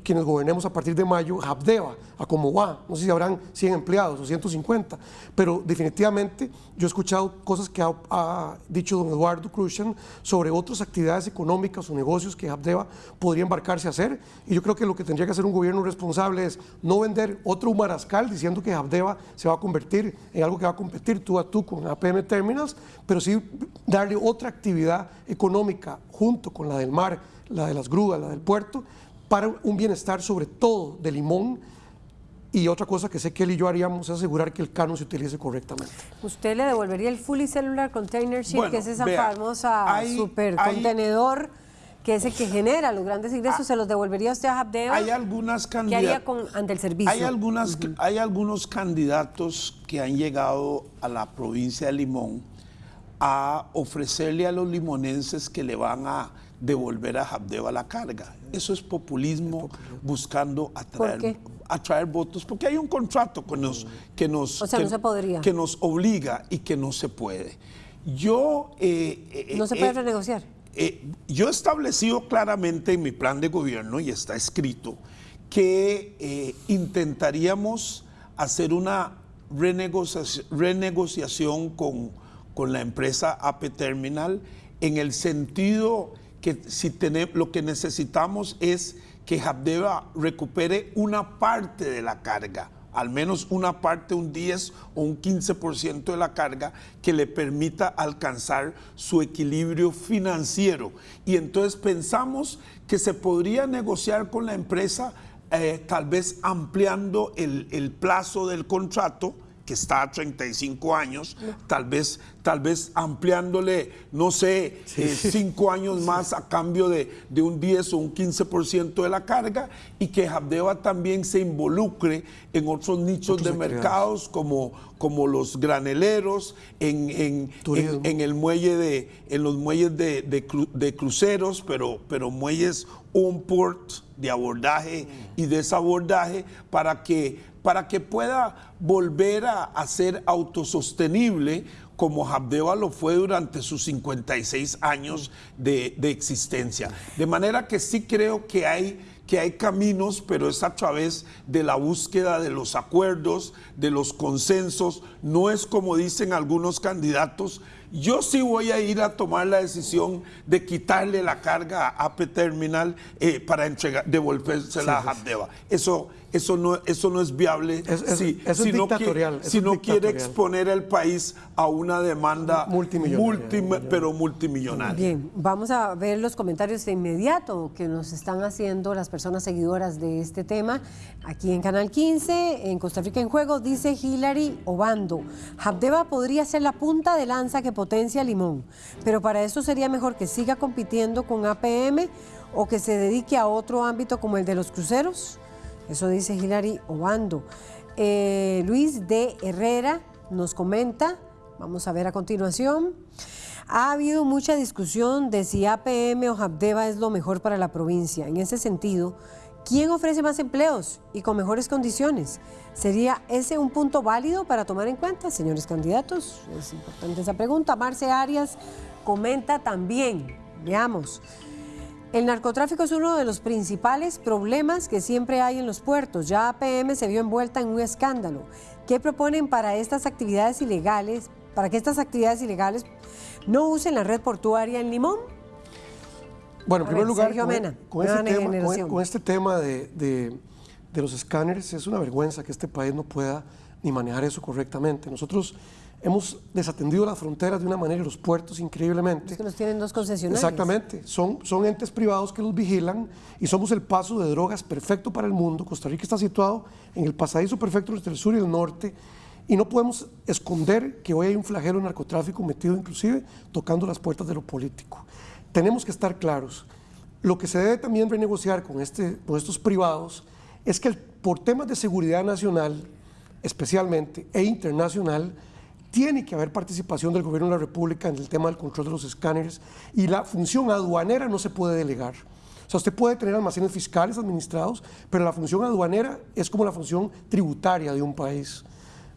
quienes gobernemos a partir de mayo, Habdeba, a cómo va, no sé si habrán 100 empleados o 150, pero definitivamente yo he escuchado cosas que ha, dicho don Eduardo Cruzan sobre otras actividades económicas o negocios que Habdeba podría embarcarse a hacer y yo creo que lo que tendría que hacer un gobierno responsable es no vender otro humarascal diciendo que Habdeba se va a convertir en algo que va a competir tú a tú con APM Terminals, pero sí darle otra actividad económica junto con la del mar, la de las grúas, la del puerto, para un bienestar sobre todo de Limón y otra cosa que sé que él y yo haríamos es asegurar que el canon se utilice correctamente. ¿Usted le devolvería el Fully Cellular Container Ship, que es esa famosa super contenedor que es el que genera los grandes ingresos, ¿se los devolvería usted a Habdeba? Hay algunas ¿Qué haría con, ante el servicio? Hay, algunas, hay algunos candidatos que han llegado a la provincia de Limón a ofrecerle a los limonenses que le van a devolver a Habdeba la carga. Eso es populismo, buscando atraer, atraer votos, porque hay un contrato que nos, que nos, que, nos obliga y que no se puede. Yo... Eh, eh, ¿No se puede eh, renegociar? Yo he establecido claramente en mi plan de gobierno, y está escrito, que intentaríamos hacer una renegociación, con, con la empresa AP Terminal en el sentido que si lo que necesitamos es que Habdeba recupere una parte de la carga, al menos una parte, un 10 o un 15% de la carga que le permita alcanzar su equilibrio financiero. Y entonces pensamos que se podría negociar con la empresa eh, tal vez ampliando el, el plazo del contrato que está a 35 años, tal vez, tal vez ampliándole, no sé, eh, cinco años más a cambio de, de, un 10 o un 15% de la carga y que Habdeba también se involucre en otros nichos de mercados como, como los graneleros, en, en, en, el muelle de, en los muelles de, de, cruceros, pero, pero muelles un port de abordaje y desabordaje para que para que pueda volver a, ser autosostenible como Habdeba lo fue durante sus 56 años de, existencia. De manera que sí creo que hay, que hay caminos, pero es a través de la búsqueda de los acuerdos, de los consensos. No es como dicen algunos candidatos, yo sí voy a ir a tomar la decisión de quitarle la carga a AP Terminal eh, para entregar, devolvérsela a Habdeba. Eso eso no, eso no es viable si, no quiere, si no quiere exponer el país a una demanda multimillonaria, pero multimillonaria. Bien, vamos a ver los comentarios de inmediato que nos están haciendo las personas seguidoras de este tema. Aquí en Canal 15, en Costa Rica en Juego, dice Hilary Obando, Habdeba podría ser la punta de lanza que potencia Limón, pero para eso sería mejor que siga compitiendo con APM o que se dedique a otro ámbito como el de los cruceros. Eso dice Hilary Obando. Eh, Luis de Herrera nos comenta, vamos a ver a continuación. Ha habido mucha discusión de si APM o Habdeba es lo mejor para la provincia. En ese sentido, ¿quién ofrece más empleos y con mejores condiciones? ¿Sería ese un punto válido para tomar en cuenta, señores candidatos? Es importante esa pregunta. Marce Arias comenta también, veamos, el narcotráfico es uno de los principales problemas que siempre hay en los puertos. Ya APM se vio envuelta en un escándalo. ¿Qué proponen para estas actividades ilegales, para que estas actividades ilegales no usen la red portuaria en Limón? Bueno, en primer lugar, con, este tema, de, de los escáneres, es una vergüenza que este país no pueda ni manejar eso correctamente. Nosotros hemos desatendido las fronteras de una manera y los puertos increíblemente. Es que nos tienen dos concesionarios. Exactamente, son, son entes privados que los vigilan y somos el paso de drogas perfecto para el mundo. Costa Rica está situado en el pasadizo perfecto entre el sur y el norte y no podemos esconder que hoy hay un flagelo de narcotráfico metido inclusive tocando las puertas de lo político. Tenemos que estar claros. Lo que se debe también renegociar con, este, con estos privados es que por temas de seguridad nacional, especialmente, e internacional, tiene que haber participación del gobierno de la República en el tema del control de los escáneres y la función aduanera no se puede delegar. O sea, usted puede tener almacenes fiscales administrados, pero la función aduanera es como la función tributaria de un país.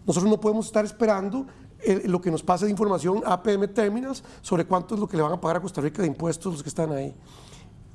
Nosotros no podemos estar esperando eh, lo que nos pase de información APM Terminals sobre cuánto es lo que le van a pagar a Costa Rica de impuestos los que están ahí.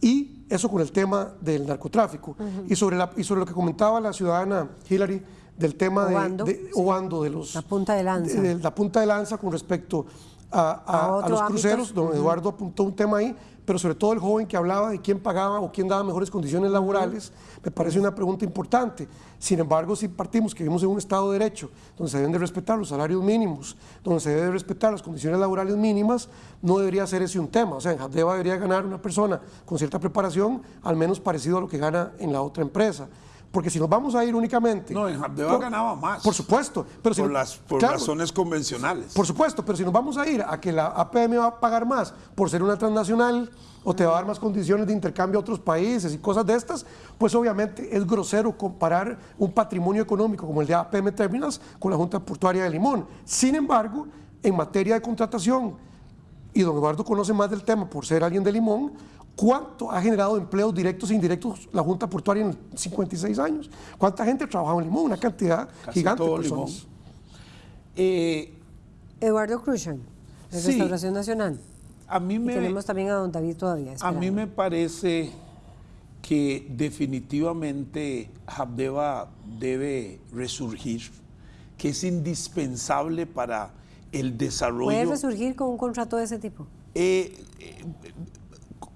Y eso con el tema del narcotráfico. y, sobre la, y sobre lo que comentaba la ciudadana Hillary, del tema de, Obando, de los... La punta de lanza. De, la punta de lanza con respecto a, los cruceros. Don Eduardo apuntó un tema ahí, pero sobre todo el joven que hablaba de quién pagaba o quién daba mejores condiciones laborales, me parece una pregunta importante. Sin embargo, si partimos que vivimos en un Estado de Derecho, donde se deben de respetar los salarios mínimos, donde se deben de respetar las condiciones laborales mínimas, no debería ser ese un tema. O sea, en Jadeva debería ganar una persona con cierta preparación, al menos parecido a lo que gana en la otra empresa. Porque si nos vamos a ir únicamente... No, en Habdeba ganaba más. Por supuesto. Pero si por las, por claro, razones convencionales. Por supuesto, pero si nos vamos a ir a que la APM va a pagar más por ser una transnacional o te va a dar más condiciones de intercambio a otros países y cosas de estas, pues obviamente es grosero comparar un patrimonio económico como el de APM Terminals con la Junta Portuaria de Limón. Sin embargo, en materia de contratación, y don Eduardo conoce más del tema por ser alguien de Limón, ¿cuánto ha generado empleos directos e indirectos la Junta Portuaria en 56 años? ¿Cuánta gente ha trabajado en Limón? Una cantidad Casi gigante de todo personas. Limón. Eh, Eduardo Cruzan, de Sí. Restauración Nacional. a mí Y me... tenemos también a don David todavía. A mí me parece que definitivamente Habdeba debe resurgir, que es indispensable para el desarrollo. ¿Puede resurgir con un contrato de ese tipo? Eh, eh,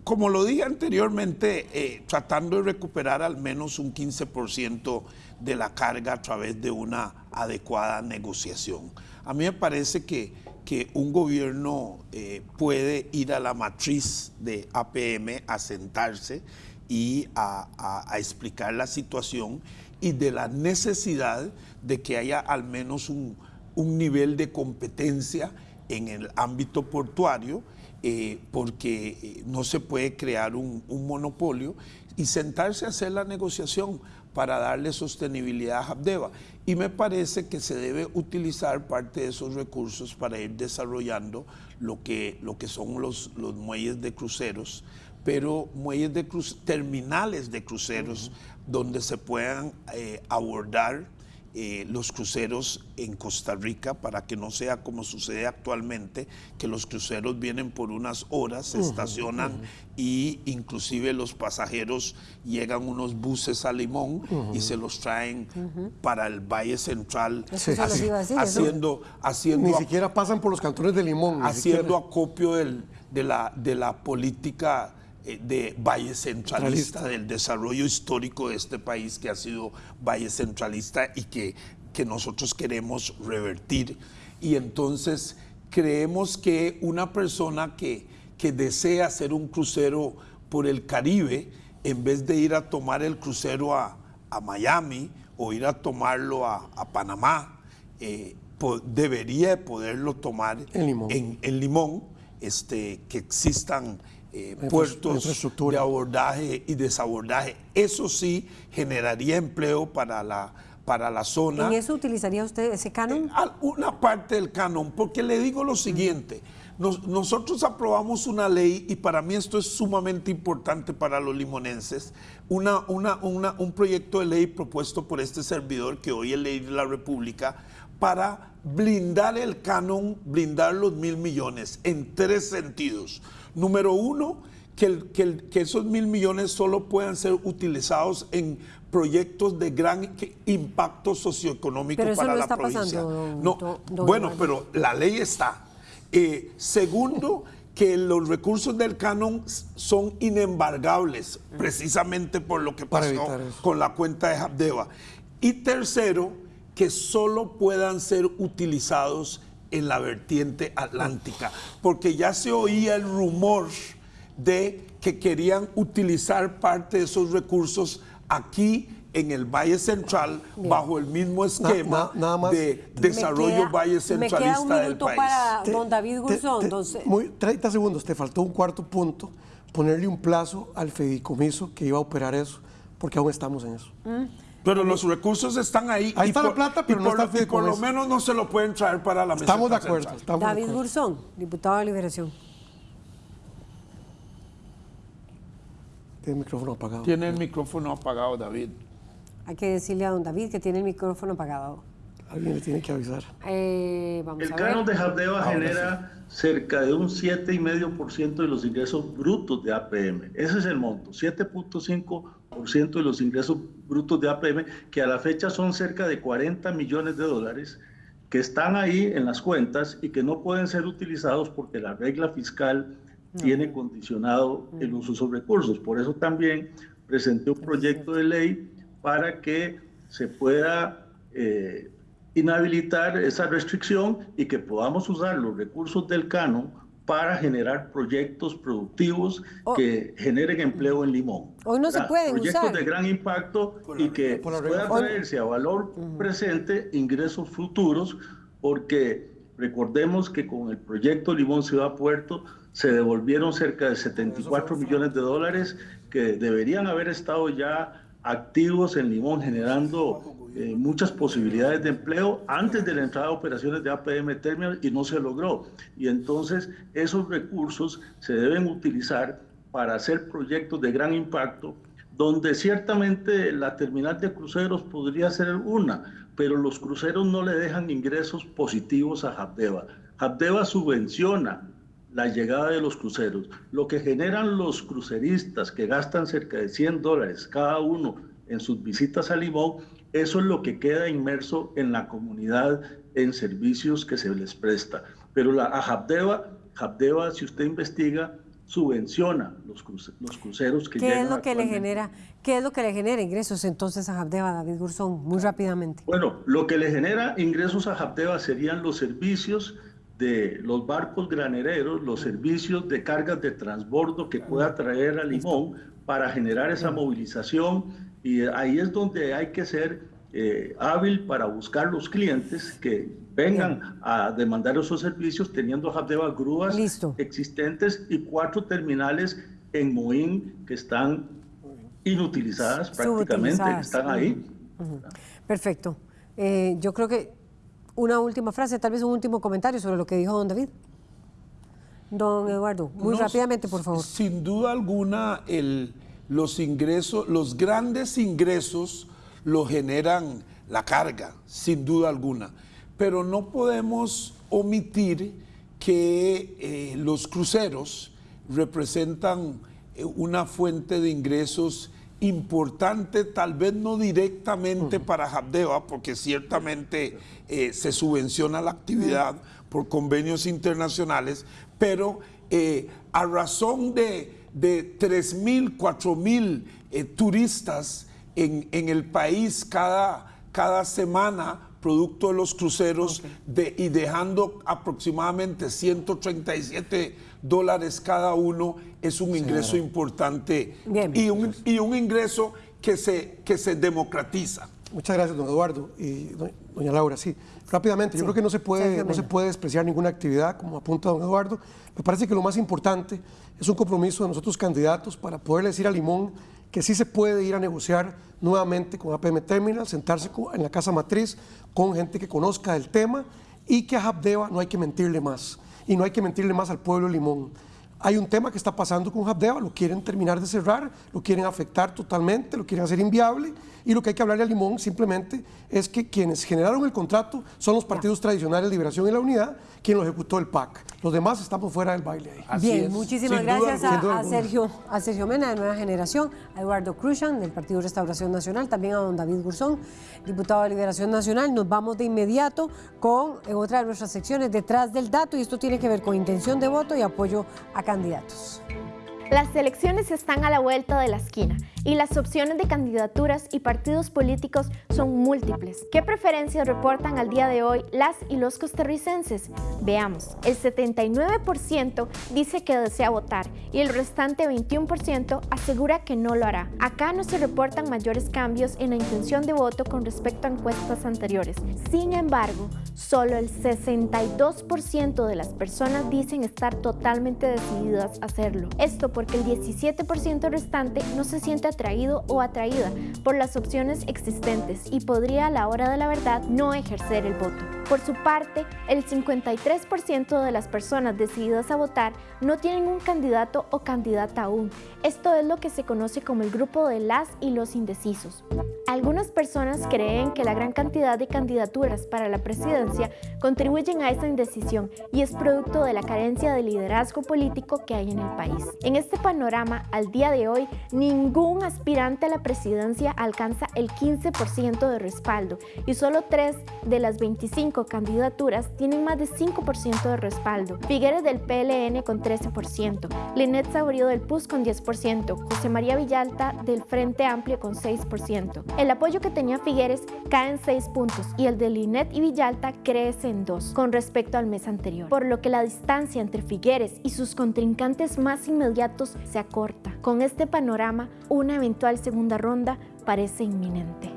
como lo dije anteriormente, eh, tratando de recuperar al menos un 15% de la carga a través de una adecuada negociación. A mí me parece que, que un gobierno eh, puede ir a la matriz de APM a sentarse y a, a- explicar la situación y de la necesidad de que haya al menos un, un nivel de competencia en el ámbito portuario, eh, porque eh, no se puede crear un, un monopolio y sentarse a hacer la negociación para darle sostenibilidad a Habdeba. Y me parece que se debe utilizar parte de esos recursos para ir desarrollando lo que, lo que son los, los muelles de cruceros, pero muelles de cruz, terminales de cruceros donde se puedan eh, abordar eh, los cruceros en Costa Rica para que no sea como sucede actualmente, que los cruceros vienen por unas horas, se estacionan ujú. y inclusive los pasajeros llegan unos buses a Limón y se los traen para el Valle Central, Eso se los haci- iba a decir, eso. haciendo, haciendo Ni siquiera pasan por los cantones de Limón. haciendo acopio del- de, la, de la política de Valle Centralista, del desarrollo histórico de este país que ha sido Valle Centralista y que, que nosotros queremos revertir. Y entonces creemos que una persona que, que desea hacer un crucero por el Caribe, en vez de ir a tomar el crucero a, a Miami o ir a tomarlo a, a Panamá, eh, po- debería de poderlo tomar En Limón. en, en Limón, este, que existan eh, puertos de abordaje y desabordaje. Eso sí generaría empleo para la, para la zona. ¿En eso utilizaría usted ese canon? Al- Una parte del canon, porque le digo lo siguiente, nos- nosotros aprobamos una ley y para mí esto es sumamente importante para los limonenses, una, una- una- un proyecto de ley propuesto por este servidor que hoy es ley de la República para blindar el canon, blindar los mil millones en tres sentidos. Número uno, que, el- que el- que esos mil millones solo puedan ser utilizados en proyectos de gran impacto socioeconómico Pero eso para no la está provincia. pasando, don- no, don- don bueno, pero la ley está. Eh, segundo, que los recursos del canon son inembargables, precisamente por lo que pasó con la cuenta de Habdeba. Y tercero, que solo puedan ser utilizados en la vertiente atlántica, porque ya se oía el rumor de que querían utilizar parte de esos recursos aquí en el Valle Central bajo el mismo esquema na- nada más. de desarrollo Me queda- Valle Me Centralista queda un del minuto país. para Te- don David te- Gurzón. te- entonces, muy, 30 segundos, te faltó un cuarto punto, ponerle un plazo al fideicomiso que iba a operar eso, porque aún estamos en eso. Pero los recursos están ahí. Ahí está la plata, pero y no por, está el y por lo menos no se lo pueden traer para la mesa. Estamos de acuerdo. Estamos de David acuerdo. Gurzón, diputado de Liberación. Tiene el micrófono apagado. Tiene el micrófono apagado, David. Hay que decirle a don David que tiene el micrófono apagado. Alguien le tiene que avisar. Eh, vamos El a ver. canon de Ahora genera cerca de un 7,5% de los ingresos brutos de APM. Ese es el monto, 7.5% de los ingresos brutos de APM, que a la fecha son cerca de 40 millones de dólares, que están ahí en las cuentas y que no pueden ser utilizados porque la regla fiscal tiene condicionado el uso de esos recursos. Por eso también presenté un proyecto de ley para que se pueda eh, inhabilitar esa restricción y que podamos usar los recursos del canon para generar proyectos productivos oh. que generen empleo en Limón. Hoy no se pueden Proyectos de gran impacto y que puedan traerse a valor presente ingresos futuros, porque recordemos que con el proyecto Limón Ciudad Puerto se devolvieron cerca de 74 millones de dólares que deberían haber estado ya activos en Limón generando eh, muchas posibilidades de empleo antes de la entrada de operaciones de APM Terminal y no se logró. Y entonces esos recursos se deben utilizar para hacer proyectos de gran impacto, donde ciertamente la terminal de cruceros podría ser una, pero los cruceros no le dejan ingresos positivos a Habdeba. Habdeba subvenciona la llegada de los cruceros. Lo que generan los cruceristas que gastan cerca de 100 dólares cada uno en sus visitas a Limón eso es lo que queda inmerso en la comunidad en servicios que se les presta. Pero la, a Habdeba, si usted investiga, subvenciona los, los cruceros que ¿Qué es lo que le genera ¿Qué es lo que le genera ingresos entonces a Habdeba, David Gurzón, muy rápidamente? Bueno, lo que le genera ingresos a Habdeba serían los servicios de los barcos granereros, los servicios de cargas de transbordo que pueda traer a Limón para generar esa movilización y ahí es donde hay que ser eh, hábil para buscar los clientes que vengan a demandar esos servicios teniendo Habdeba grúas existentes y cuatro terminales en Moín que están inutilizadas prácticamente, que están ahí. Perfecto. Eh, yo creo que una última frase, tal vez un último comentario sobre lo que dijo don David. Don Eduardo, muy rápidamente, por favor. Sin duda alguna, el, los ingresos, los grandes ingresos lo generan la carga, sin duda alguna. Pero no podemos omitir que eh, los cruceros representan eh, una fuente de ingresos importante, tal vez no directamente para Habdeba, porque ciertamente eh, se subvenciona la actividad por convenios internacionales, pero a razón de de 3.000, 4.000 eh, turistas en, el país cada, cada semana producto de los cruceros de, y dejando aproximadamente 137 dólares cada uno es un ingreso importante y un, y un, ingreso que se, que se democratiza. Muchas gracias, don Eduardo y doña Laura. Sí, rápidamente, yo creo que no se, puede, no se puede despreciar ninguna actividad, como apunta don Eduardo. Me parece que lo más importante es un compromiso de nosotros candidatos para poder decir a Limón que sí se puede ir a negociar nuevamente con APM Terminal, sentarse en la casa matriz con gente que conozca el tema y que a Habdeba no hay que mentirle más. Y no hay que mentirle más al pueblo de Limón. Hay un tema que está pasando con Habdeba, lo quieren terminar de cerrar, lo quieren afectar totalmente, lo quieren hacer inviable y lo que hay que hablarle a Limón simplemente es que quienes generaron el contrato son los partidos tradicionales Liberación y la Unidad, quien lo ejecutó el PAC. Los demás estamos fuera del baile ahí. Bien, muchísimas gracias a, Sergio, a Sergio Mena de Nueva Generación, a Eduardo Cruzan del Partido Restauración Nacional, también a don David Gurzón, diputado de Liberación Nacional. Nos vamos de inmediato con otra de nuestras secciones, Detrás del Dato, y esto tiene que ver con intención de voto y apoyo a candidatos. Las elecciones están a la vuelta de la esquina y las opciones de candidaturas y partidos políticos son múltiples. ¿Qué preferencias reportan al día de hoy las y los costarricenses? Veamos, el 79% dice que desea votar y el restante 21% asegura que no lo hará. Acá no se reportan mayores cambios en la intención de voto con respecto a encuestas anteriores. Sin embargo, solo el 62% de las personas dicen estar totalmente decididas a hacerlo. Esto el 17% restante no se siente atraído o atraída por las opciones existentes y podría a la hora de la verdad no ejercer el voto. Por su parte, el 53% de las personas decididas a votar no tienen un candidato o candidata aún. Esto es lo que se conoce como el grupo de las y los indecisos. Algunas personas creen que la gran cantidad de candidaturas para la presidencia contribuyen a esa indecisión y es producto de la carencia de liderazgo político que hay en el país. Este panorama, al día de hoy, ningún aspirante a la presidencia alcanza el 15% de respaldo y solo 3 de las 25 candidaturas tienen más de 5% de respaldo. Figueres del PLN con 13%, Linet Saurio del PUS con 10%, José María Villalta del Frente Amplio con 6%. El apoyo que tenía Figueres cae en 6 puntos y el de Linet y Villalta crece en 2 con respecto al mes anterior, por lo que la distancia entre Figueres y sus contrincantes más inmediatos se acorta. Con este panorama, una eventual segunda ronda parece inminente.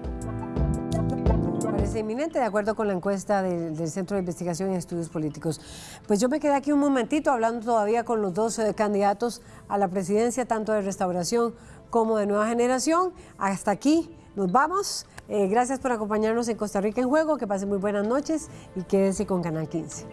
Parece inminente, de acuerdo con la encuesta del, Centro de Investigación y Estudios Políticos. Pues yo me quedé aquí un momentito hablando todavía con los dos candidatos a la presidencia, tanto de Restauración como de Nueva Generación. Hasta aquí nos vamos. Eh, gracias por acompañarnos en Costa Rica en Juego. Que pasen muy buenas noches y quédense con Canal 15.